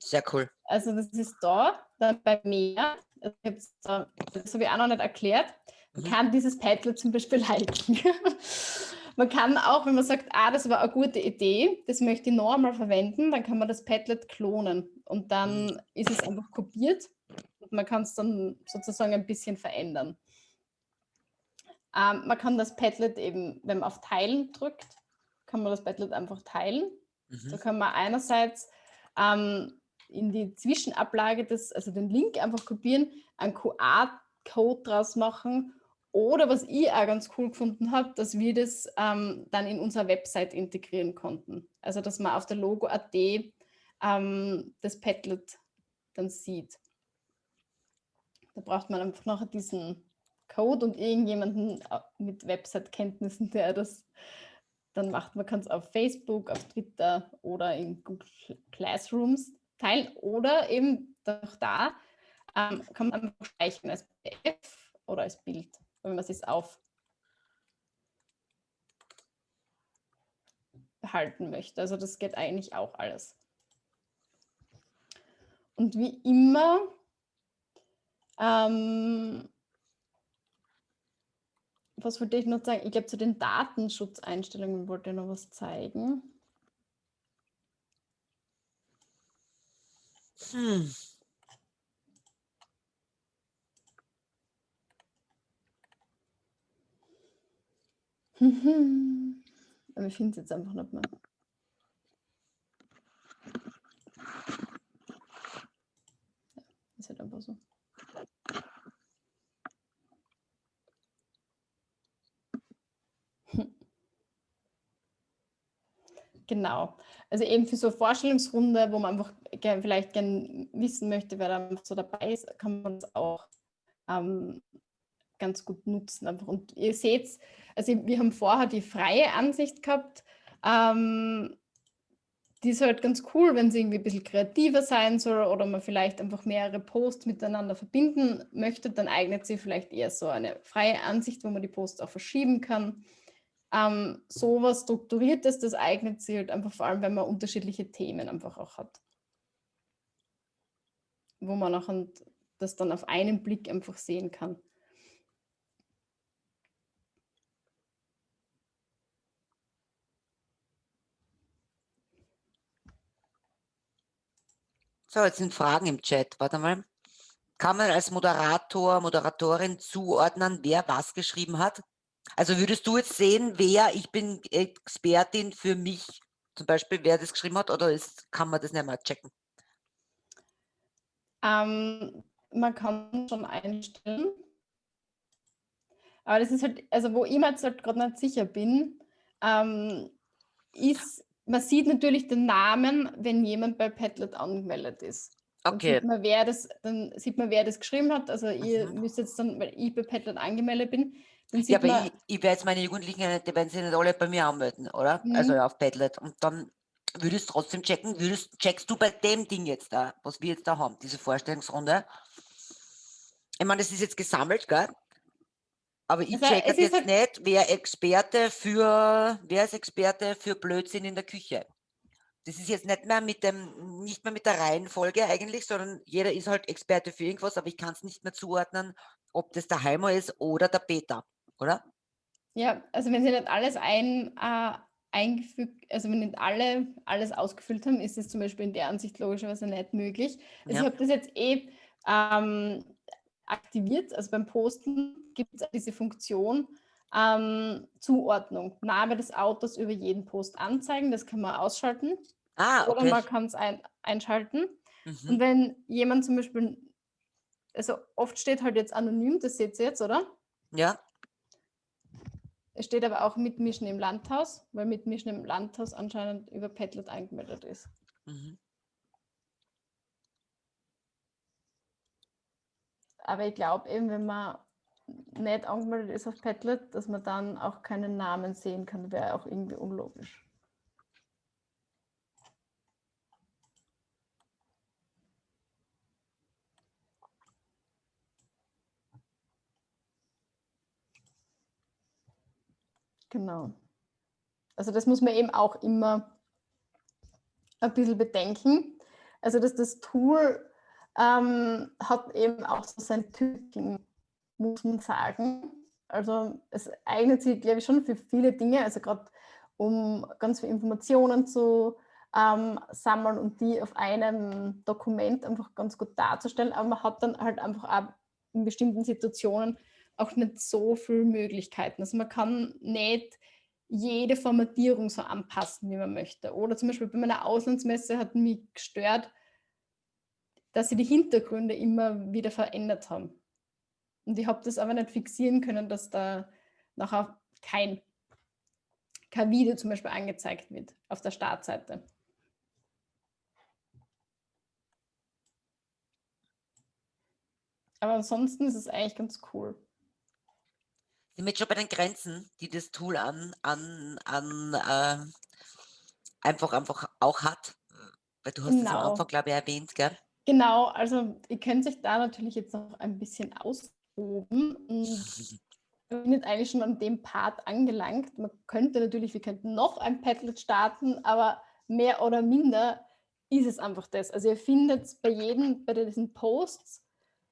Sehr cool. Also das ist da, dann bei mehr, das habe ich auch noch nicht erklärt, man mhm. kann dieses Padlet zum Beispiel liken. Man kann auch, wenn man sagt, ah, das war eine gute Idee, das möchte ich noch einmal verwenden, dann kann man das Padlet klonen und dann mhm. ist es einfach kopiert und man kann es dann sozusagen ein bisschen verändern. Ähm, man kann das Padlet eben, wenn man auf Teilen drückt, kann man das Padlet einfach teilen. Mhm. So kann man einerseits ähm, in die Zwischenablage, des, also den Link einfach kopieren, einen QR-Code draus machen oder was ich auch ganz cool gefunden habe, dass wir das ähm, dann in unserer Website integrieren konnten. Also dass man auf der Logo.at ähm, das Padlet dann sieht. Da braucht man einfach noch diesen Code und irgendjemanden äh, mit Website-Kenntnissen, der das dann macht. Man kann es auf Facebook, auf Twitter oder in Google Classrooms teilen oder eben auch da ähm, kann man einfach speichern als PDF oder als Bild wenn man es auf behalten möchte. Also das geht eigentlich auch alles. Und wie immer, ähm, was wollte ich noch sagen? Ich glaube, zu den Datenschutzeinstellungen wollte ich noch was zeigen. Hm. Mhm. Aber ich finde es jetzt einfach nicht mehr. Ja, ist halt einfach so. Genau. Also eben für so eine Vorstellungsrunde, wo man einfach gern, vielleicht gerne wissen möchte, wer da so dabei ist, kann man es auch ähm, ganz gut nutzen. Und ihr seht, also wir haben vorher die freie Ansicht gehabt. Ähm, die ist halt ganz cool, wenn sie irgendwie ein bisschen kreativer sein soll oder man vielleicht einfach mehrere Posts miteinander verbinden möchte, dann eignet sie vielleicht eher so eine freie Ansicht, wo man die Posts auch verschieben kann. Ähm, sowas Strukturiertes, das eignet sich halt einfach vor allem, wenn man unterschiedliche Themen einfach auch hat. Wo man auch das dann auf einen Blick einfach sehen kann. So, jetzt sind Fragen im Chat. Warte mal. Kann man als Moderator, Moderatorin zuordnen, wer was geschrieben hat? Also würdest du jetzt sehen, wer, ich bin Expertin für mich, zum Beispiel, wer das geschrieben hat, oder ist, kann man das nicht mehr checken? Ähm, man kann schon einstellen. Aber das ist halt, also wo ich mir jetzt halt gerade nicht sicher bin, ähm, ist man sieht natürlich den Namen, wenn jemand bei Padlet angemeldet ist. Dann Okay. sieht man, wer das, dann sieht man, wer das geschrieben hat. Also ihr Mhm. müsst jetzt dann, weil ich bei Padlet angemeldet bin, dann Ja, sieht aber man, ich, ich werde jetzt meine Jugendlichen, die werden sich nicht alle bei mir anmelden, oder? Also Mhm. auf Padlet. Und dann würdest du trotzdem checken, würdest, checkst du bei dem Ding jetzt da, was wir jetzt da haben, diese Vorstellungsrunde. Ich meine, das ist jetzt gesammelt, gell? Aber ich Also, checke jetzt halt- nicht, wer Experte für, wer ist Experte für Blödsinn in der Küche? Das ist jetzt nicht mehr mit dem, nicht mehr mit der Reihenfolge eigentlich, sondern jeder ist halt Experte für irgendwas, aber ich kann es nicht mehr zuordnen, ob das der Heimer ist oder der Peter, oder? ja, also wenn sie nicht alles ein, äh, eingefügt, also wenn nicht alle alles ausgefüllt haben, ist es zum Beispiel in der Ansicht logischerweise nicht möglich. Also Ja. ich habe das jetzt eh ähm, aktiviert, also beim Posten gibt es diese Funktion ähm, Zuordnung, Name des Autos über jeden Post anzeigen, das kann man ausschalten Ah, oder okay. man kann es ein, einschalten. Mhm. Und wenn jemand zum Beispiel, also oft steht halt jetzt anonym, das seht ihr jetzt, oder? Ja, Es steht aber auch Mitmischen im Landhaus, weil Mitmischen im Landhaus anscheinend über Padlet eingemeldet ist. Mhm. Aber ich glaube eben, wenn man nicht angemeldet ist auf Padlet, dass man dann auch keinen Namen sehen kann, wäre auch irgendwie unlogisch. Genau. Also das muss man eben auch immer ein bisschen bedenken. Also dass das Tool ähm, hat eben auch so sein Tücken, muss man sagen. Also es eignet sich, glaube ich, schon für viele Dinge, also gerade um ganz viele Informationen zu ähm, sammeln und die auf einem Dokument einfach ganz gut darzustellen. Aber man hat dann halt einfach auch in bestimmten Situationen auch nicht so viele Möglichkeiten. Also man kann nicht jede Formatierung so anpassen, wie man möchte. Oder zum Beispiel bei meiner Auslandsmesse hat mich gestört, dass sie die Hintergründe immer wieder verändert haben. Und ich habe das aber nicht fixieren können, dass da nachher kein, kein Video zum Beispiel angezeigt wird auf der Startseite. Aber ansonsten ist es eigentlich ganz cool sind wir jetzt schon bei den Grenzen, die das Tool an, an, an äh, einfach, einfach auch hat? Weil du hast es am Genau. Anfang, glaube ich, erwähnt, gell? Genau, also ihr könnt sich da natürlich jetzt noch ein bisschen Und wir sind jetzt eigentlich schon an dem Part angelangt. Man könnte natürlich, wir könnten noch ein Padlet starten, aber mehr oder minder ist es einfach das. Also ihr findet bei jedem, bei diesen Posts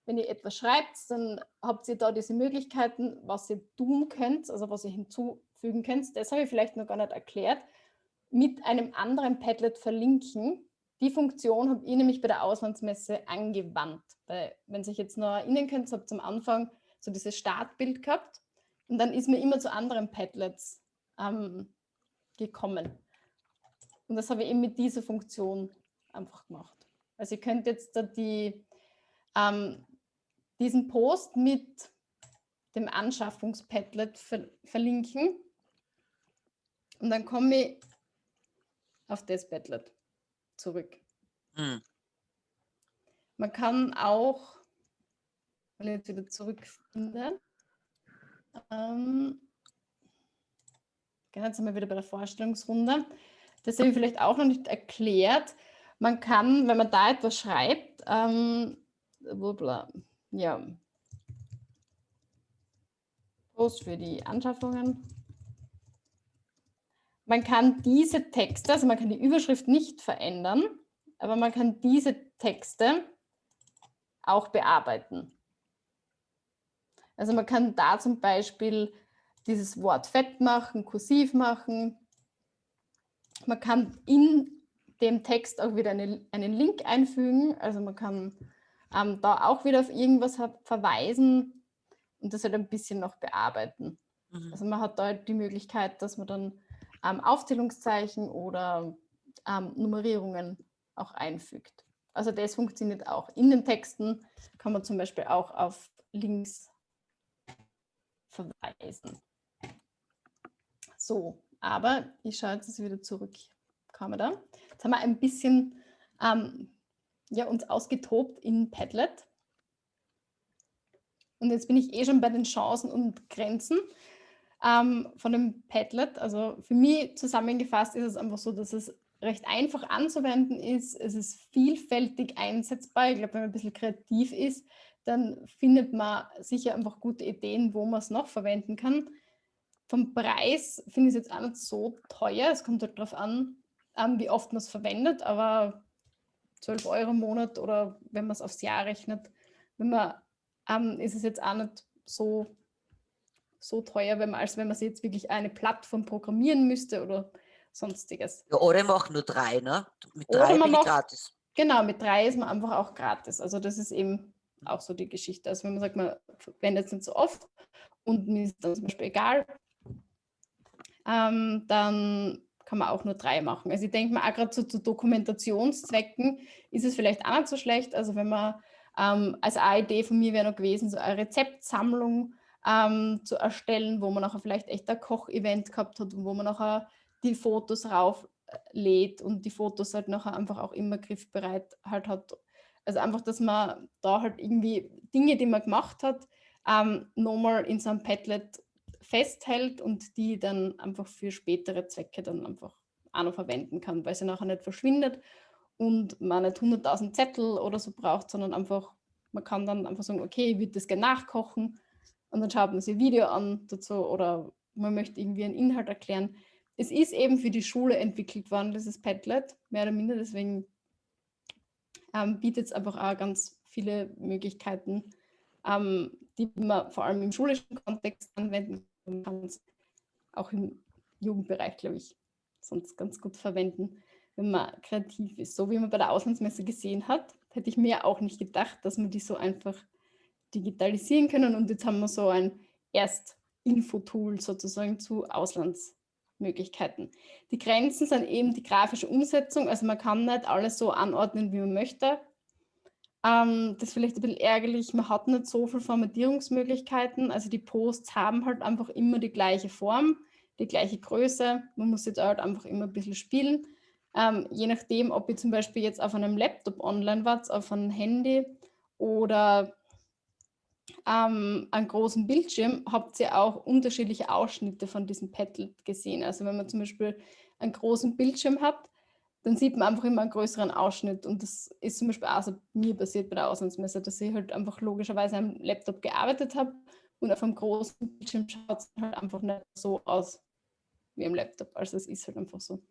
wenn ihr etwas schreibt, dann habt ihr da diese Möglichkeiten, was ihr tun könnt, also was ihr hinzufügen könnt. Das habe ich vielleicht noch gar nicht erklärt. Mit einem anderen Padlet verlinken. Die Funktion habe ich nämlich bei der Auslandsmesse angewandt. Weil, wenn sich jetzt noch erinnern könnt, ihr am Anfang so dieses Startbild gehabt und dann ist mir immer zu anderen Padlets ähm, gekommen. Und das habe ich eben mit dieser Funktion einfach gemacht. Also ihr könnt jetzt da die ähm, diesen Post mit dem Anschaffungspadlet ver verlinken. Und dann komme ich auf das Padlet zurück. Mhm. Man kann auch, wenn ich jetzt wieder zurückfinde, ähm, jetzt sind wir wieder bei der Vorstellungsrunde. Das habe ich vielleicht auch noch nicht erklärt. Man kann, wenn man da etwas schreibt, ähm, ja. Post für die Anschaffungen. Man kann diese Texte, also man kann die Überschrift nicht verändern, aber man kann diese Texte auch bearbeiten. Also man kann da zum Beispiel dieses Wort fett machen, kursiv machen. Man kann in dem Text auch wieder eine, einen Link einfügen. Also man kann ähm, da auch wieder auf irgendwas verweisen und das halt ein bisschen noch bearbeiten. Mhm. Also man hat da halt die Möglichkeit, dass man dann ähm, Aufzählungszeichen oder ähm, Nummerierungen auch einfügt. Also das funktioniert auch. In den Texten kann man zum Beispiel auch auf Links verweisen. So, aber ich schaue jetzt wieder zurück. Kamera. Jetzt haben wir ein bisschen ähm, ja, uns ausgetobt in Padlet. Und jetzt bin ich eh schon bei den Chancen und Grenzen ähm, von dem Padlet. Also für mich zusammengefasst ist es einfach so, dass es recht einfach anzuwenden ist. Es ist vielfältig einsetzbar. Ich glaube, wenn man ein bisschen kreativ ist, dann findet man sicher einfach gute Ideen, wo man es noch verwenden kann. Vom Preis finde ich es jetzt auch nicht so teuer. Es kommt halt darauf an, ähm, wie oft man es verwendet, aber 12 Euro im Monat oder wenn man es aufs Jahr rechnet, wenn man, ähm, ist es jetzt auch nicht so, so teuer, wenn man, als wenn man jetzt wirklich eine Plattform programmieren müsste oder sonstiges. Ja, oder man nur drei, ne? Mit drei bin macht, gratis. Genau, mit drei ist man einfach auch gratis. Also das ist eben auch so die Geschichte. Also wenn man sagt, man verwendet es nicht so oft und mir ist dann zum Beispiel egal, ähm, dann kann man auch nur drei machen. Also ich denke mal, auch gerade so zu Dokumentationszwecken ist es vielleicht auch nicht so schlecht. Also wenn man ähm, als eine Idee von mir wäre noch gewesen, so eine Rezeptsammlung ähm, zu erstellen, wo man nachher vielleicht echt ein Kochevent gehabt hat und wo man nachher die Fotos rauflädt und die Fotos halt nachher einfach auch immer griffbereit halt hat. Also einfach, dass man da halt irgendwie Dinge, die man gemacht hat, ähm, nochmal in so einem Padlet festhält und die dann einfach für spätere Zwecke dann einfach auch noch verwenden kann, weil sie nachher nicht verschwindet und man nicht 100.000 Zettel oder so braucht, sondern einfach, man kann dann einfach sagen, okay, ich würde das gerne nachkochen und dann schaut man sich ein Video an dazu oder man möchte irgendwie einen Inhalt erklären. Es ist eben für die Schule entwickelt worden, dieses Padlet, mehr oder minder, deswegen ähm, bietet es einfach auch ganz viele Möglichkeiten, ähm, die man vor allem im schulischen Kontext anwenden kann, auch im Jugendbereich, glaube ich, sonst ganz gut verwenden, wenn man kreativ ist. So wie man bei der Auslandsmesse gesehen hat, hätte ich mir auch nicht gedacht, dass man die so einfach digitalisieren können. Und jetzt haben wir so ein Erst-Info-Tool sozusagen zu Auslandsmöglichkeiten. Die Grenzen sind eben die grafische Umsetzung. Also man kann nicht alles so anordnen, wie man möchte. Ähm, das ist vielleicht ein bisschen ärgerlich. Man hat nicht so viele Formatierungsmöglichkeiten. Also die Posts haben halt einfach immer die gleiche Form, die gleiche Größe. Man muss jetzt halt einfach immer ein bisschen spielen. Ähm, je nachdem, ob ihr zum Beispiel jetzt auf einem Laptop online wart, auf einem Handy oder ähm, einen großen Bildschirm habt ihr auch unterschiedliche Ausschnitte von diesem Padlet gesehen. Also wenn man zum Beispiel einen großen Bildschirm hat, dann sieht man einfach immer einen größeren Ausschnitt. Und das ist zum Beispiel auch so mir passiert bei der Auslandsmesse, dass ich halt einfach logischerweise am Laptop gearbeitet habe und auf einem großen Bildschirm schaut es halt einfach nicht so aus wie am Laptop. Also es ist halt einfach so.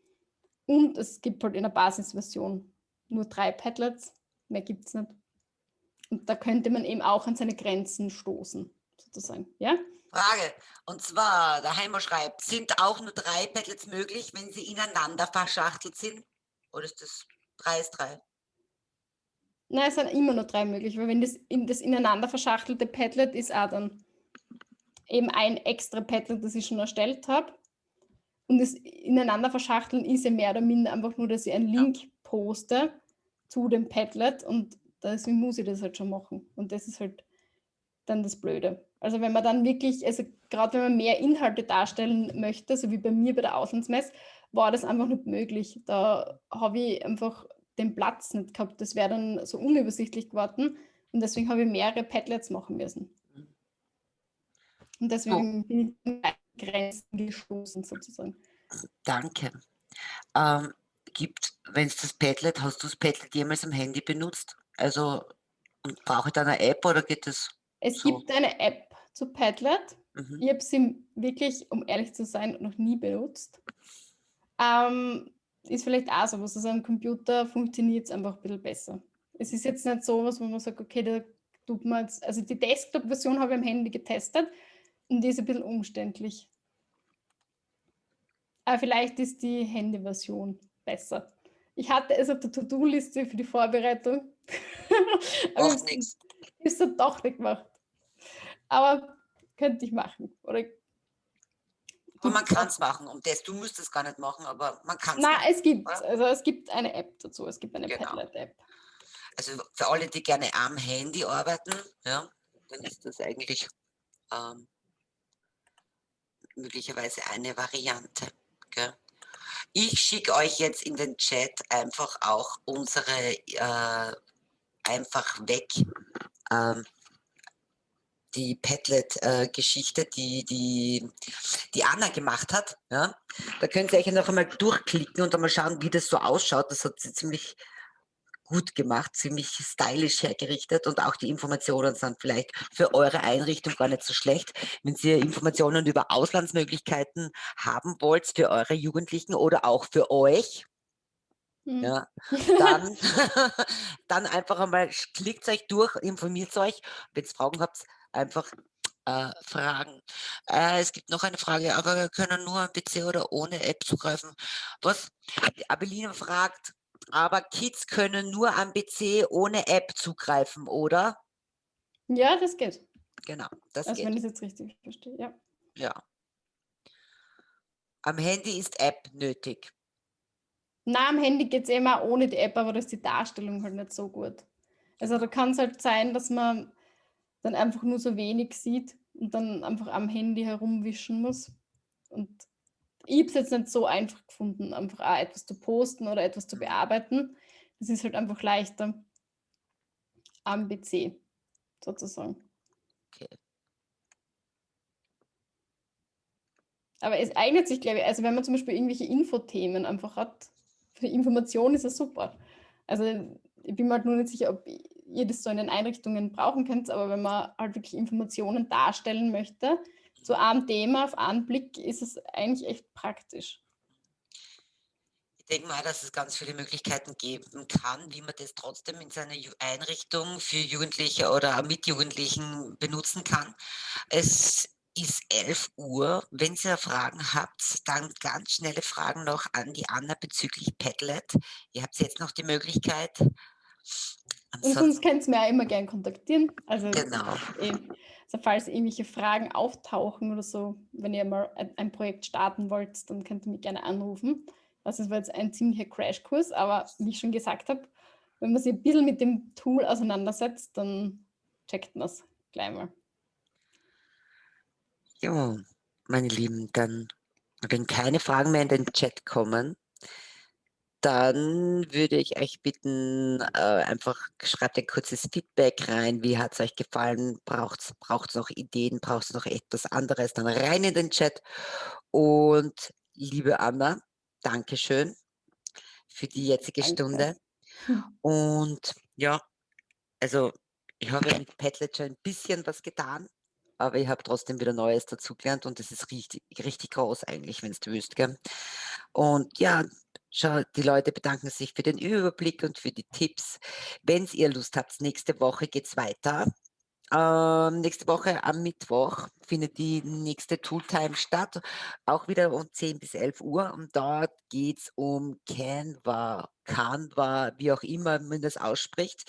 Und es gibt halt in der Basisversion nur drei Padlets, mehr gibt es nicht. Und da könnte man eben auch an seine Grenzen stoßen, sozusagen. Ja? Frage. Und zwar, der Heimer schreibt, sind auch nur drei Padlets möglich, wenn sie ineinander verschachtelt sind? Oder ist das drei ist drei? Nein, es sind immer nur drei möglich, weil wenn das, in, das ineinander verschachtelte Padlet ist auch dann eben ein extra Padlet, das ich schon erstellt habe. Und das ineinander verschachteln ist ja mehr oder minder einfach nur, dass ich einen Link ja. poste zu dem Padlet und deswegen muss ich das halt schon machen. Und das ist halt dann das Blöde. Also wenn man dann wirklich, also gerade wenn man mehr Inhalte darstellen möchte, so wie bei mir bei der Auslandsmesse, war das einfach nicht möglich. Da habe ich einfach den Platz nicht gehabt. Das wäre dann so unübersichtlich geworden. Und deswegen habe ich mehrere Padlets machen müssen. Und deswegen oh. bin ich an Grenzen gestoßen sozusagen. Danke. Ähm, gibt, wenn es das Padlet, hast du das Padlet jemals am Handy benutzt? Also brauche ich da eine App oder geht das? Es so? gibt eine App zu Padlet. Mhm. Ich habe sie wirklich, um ehrlich zu sein, noch nie benutzt. Ähm, ist vielleicht auch so was. Also am Computer funktioniert es einfach ein bisschen besser. Es ist jetzt nicht so was, wo man sagt, okay, da tut man jetzt, also die Desktop-Version habe ich am Handy getestet und die ist ein bisschen umständlich. Aber vielleicht ist die Handy-Version besser. Ich hatte es auf der To-Do-Liste für die Vorbereitung. Aber nichts. Ist dann doch nicht gemacht. Aber könnte ich machen. Oder aber man kann es machen und das, du musst es gar nicht machen, aber man kann es Nein, es gibt, also es gibt eine App dazu, es gibt eine genau. Padlet-App. Also für alle, die gerne am Handy arbeiten, ja, dann ist das eigentlich ähm, möglicherweise eine Variante. Gell? Ich schicke euch jetzt in den Chat einfach auch unsere äh, einfach weg ähm, die Padlet-Geschichte, äh, die, die die Anna gemacht hat. Ja? Da könnt ihr euch noch einmal durchklicken und einmal schauen, wie das so ausschaut. Das hat sie ziemlich gut gemacht, ziemlich stylisch hergerichtet und auch die Informationen sind vielleicht für eure Einrichtung gar nicht so schlecht. Wenn ihr Informationen über Auslandsmöglichkeiten haben wollt für eure Jugendlichen oder auch für euch, hm. ja, dann, dann einfach einmal klickt euch durch, informiert euch. Wenn ihr Fragen habt, einfach äh, fragen. Äh, es gibt noch eine Frage, aber wir können nur am PC oder ohne App zugreifen. Was? Abelina fragt, aber Kids können nur am PC ohne App zugreifen, oder? Ja, das geht. Genau, das also geht. wenn ich es jetzt richtig verstehe, ja. Ja. Am Handy ist App nötig. Na, am Handy geht es immer ohne die App, aber da ist die Darstellung halt nicht so gut. Also da kann es halt sein, dass man dann einfach nur so wenig sieht, und dann einfach am Handy herumwischen muss. Und ich habe es jetzt nicht so einfach gefunden, einfach auch etwas zu posten oder etwas zu bearbeiten. Das ist halt einfach leichter am PC sozusagen. Okay. Aber es eignet sich, glaube ich, also wenn man zum Beispiel irgendwelche Infothemen einfach hat, für Information ist es super. Also ich bin mir halt nur nicht sicher, ob ihr das so in den Einrichtungen brauchen könnt, aber wenn man halt wirklich Informationen darstellen möchte, zu einem Thema auf einen Blick, ist es eigentlich echt praktisch. Ich denke mal, dass es ganz viele Möglichkeiten geben kann, wie man das trotzdem in seiner Einrichtung für Jugendliche oder mit Jugendlichen benutzen kann. Es ist 11 Uhr. Wenn ihr Fragen habt, dann ganz schnelle Fragen noch an die Anna bezüglich Padlet. Ihr habt jetzt noch die Möglichkeit. Und sonst könnt ihr mir auch immer gerne kontaktieren. Also, genau. Eh, also falls irgendwelche Fragen auftauchen oder so, wenn ihr mal ein Projekt starten wollt, dann könnt ihr mich gerne anrufen. Das war jetzt ein ziemlicher Crashkurs, aber wie ich schon gesagt habe, wenn man sich ein bisschen mit dem Tool auseinandersetzt, dann checkt man es gleich mal. Ja, meine Lieben, dann, wenn keine Fragen mehr in den Chat kommen, dann würde ich euch bitten, äh, einfach schreibt ein kurzes Feedback rein. Wie hat es euch gefallen? Braucht es noch Ideen? Braucht es noch etwas anderes? Dann rein in den Chat. Und liebe Anna, Dankeschön für die jetzige Danke. Stunde. Und ja, also ich habe mit Padlet schon ein bisschen was getan aber ich habe trotzdem wieder Neues dazugelernt und das ist richtig, richtig groß eigentlich, wenn du willst. Gell? Und ja, schau, die Leute bedanken sich für den Überblick und für die Tipps. Wenn ihr Lust habt, nächste Woche geht es weiter ähm, nächste Woche am Mittwoch findet die nächste Tooltime statt, auch wieder um 10 bis 11 Uhr. Und dort geht es um Canva, Canva, wie auch immer man das ausspricht.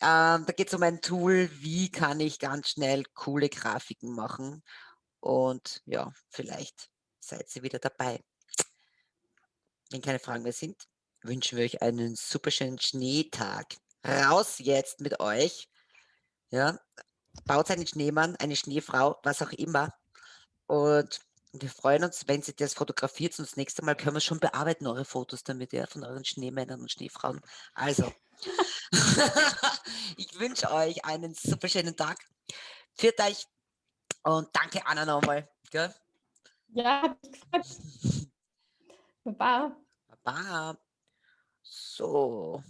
Ähm, da geht es um ein Tool, wie kann ich ganz schnell coole Grafiken machen. Und ja, vielleicht seid ihr wieder dabei. Wenn keine Fragen mehr sind, wünschen wir euch einen super schönen Schneetag. Raus jetzt mit euch. Ja, baut einen Schneemann, eine Schneefrau, was auch immer. Und wir freuen uns, wenn Sie das fotografiert. Und das nächste Mal können wir schon bearbeiten, eure Fotos damit, ja, von euren Schneemännern und Schneefrauen. Also, ich wünsche euch einen super schönen Tag. Führt euch und danke Anna nochmal. Gell? Ja, hat mich gefreut. Bye. Bye. So.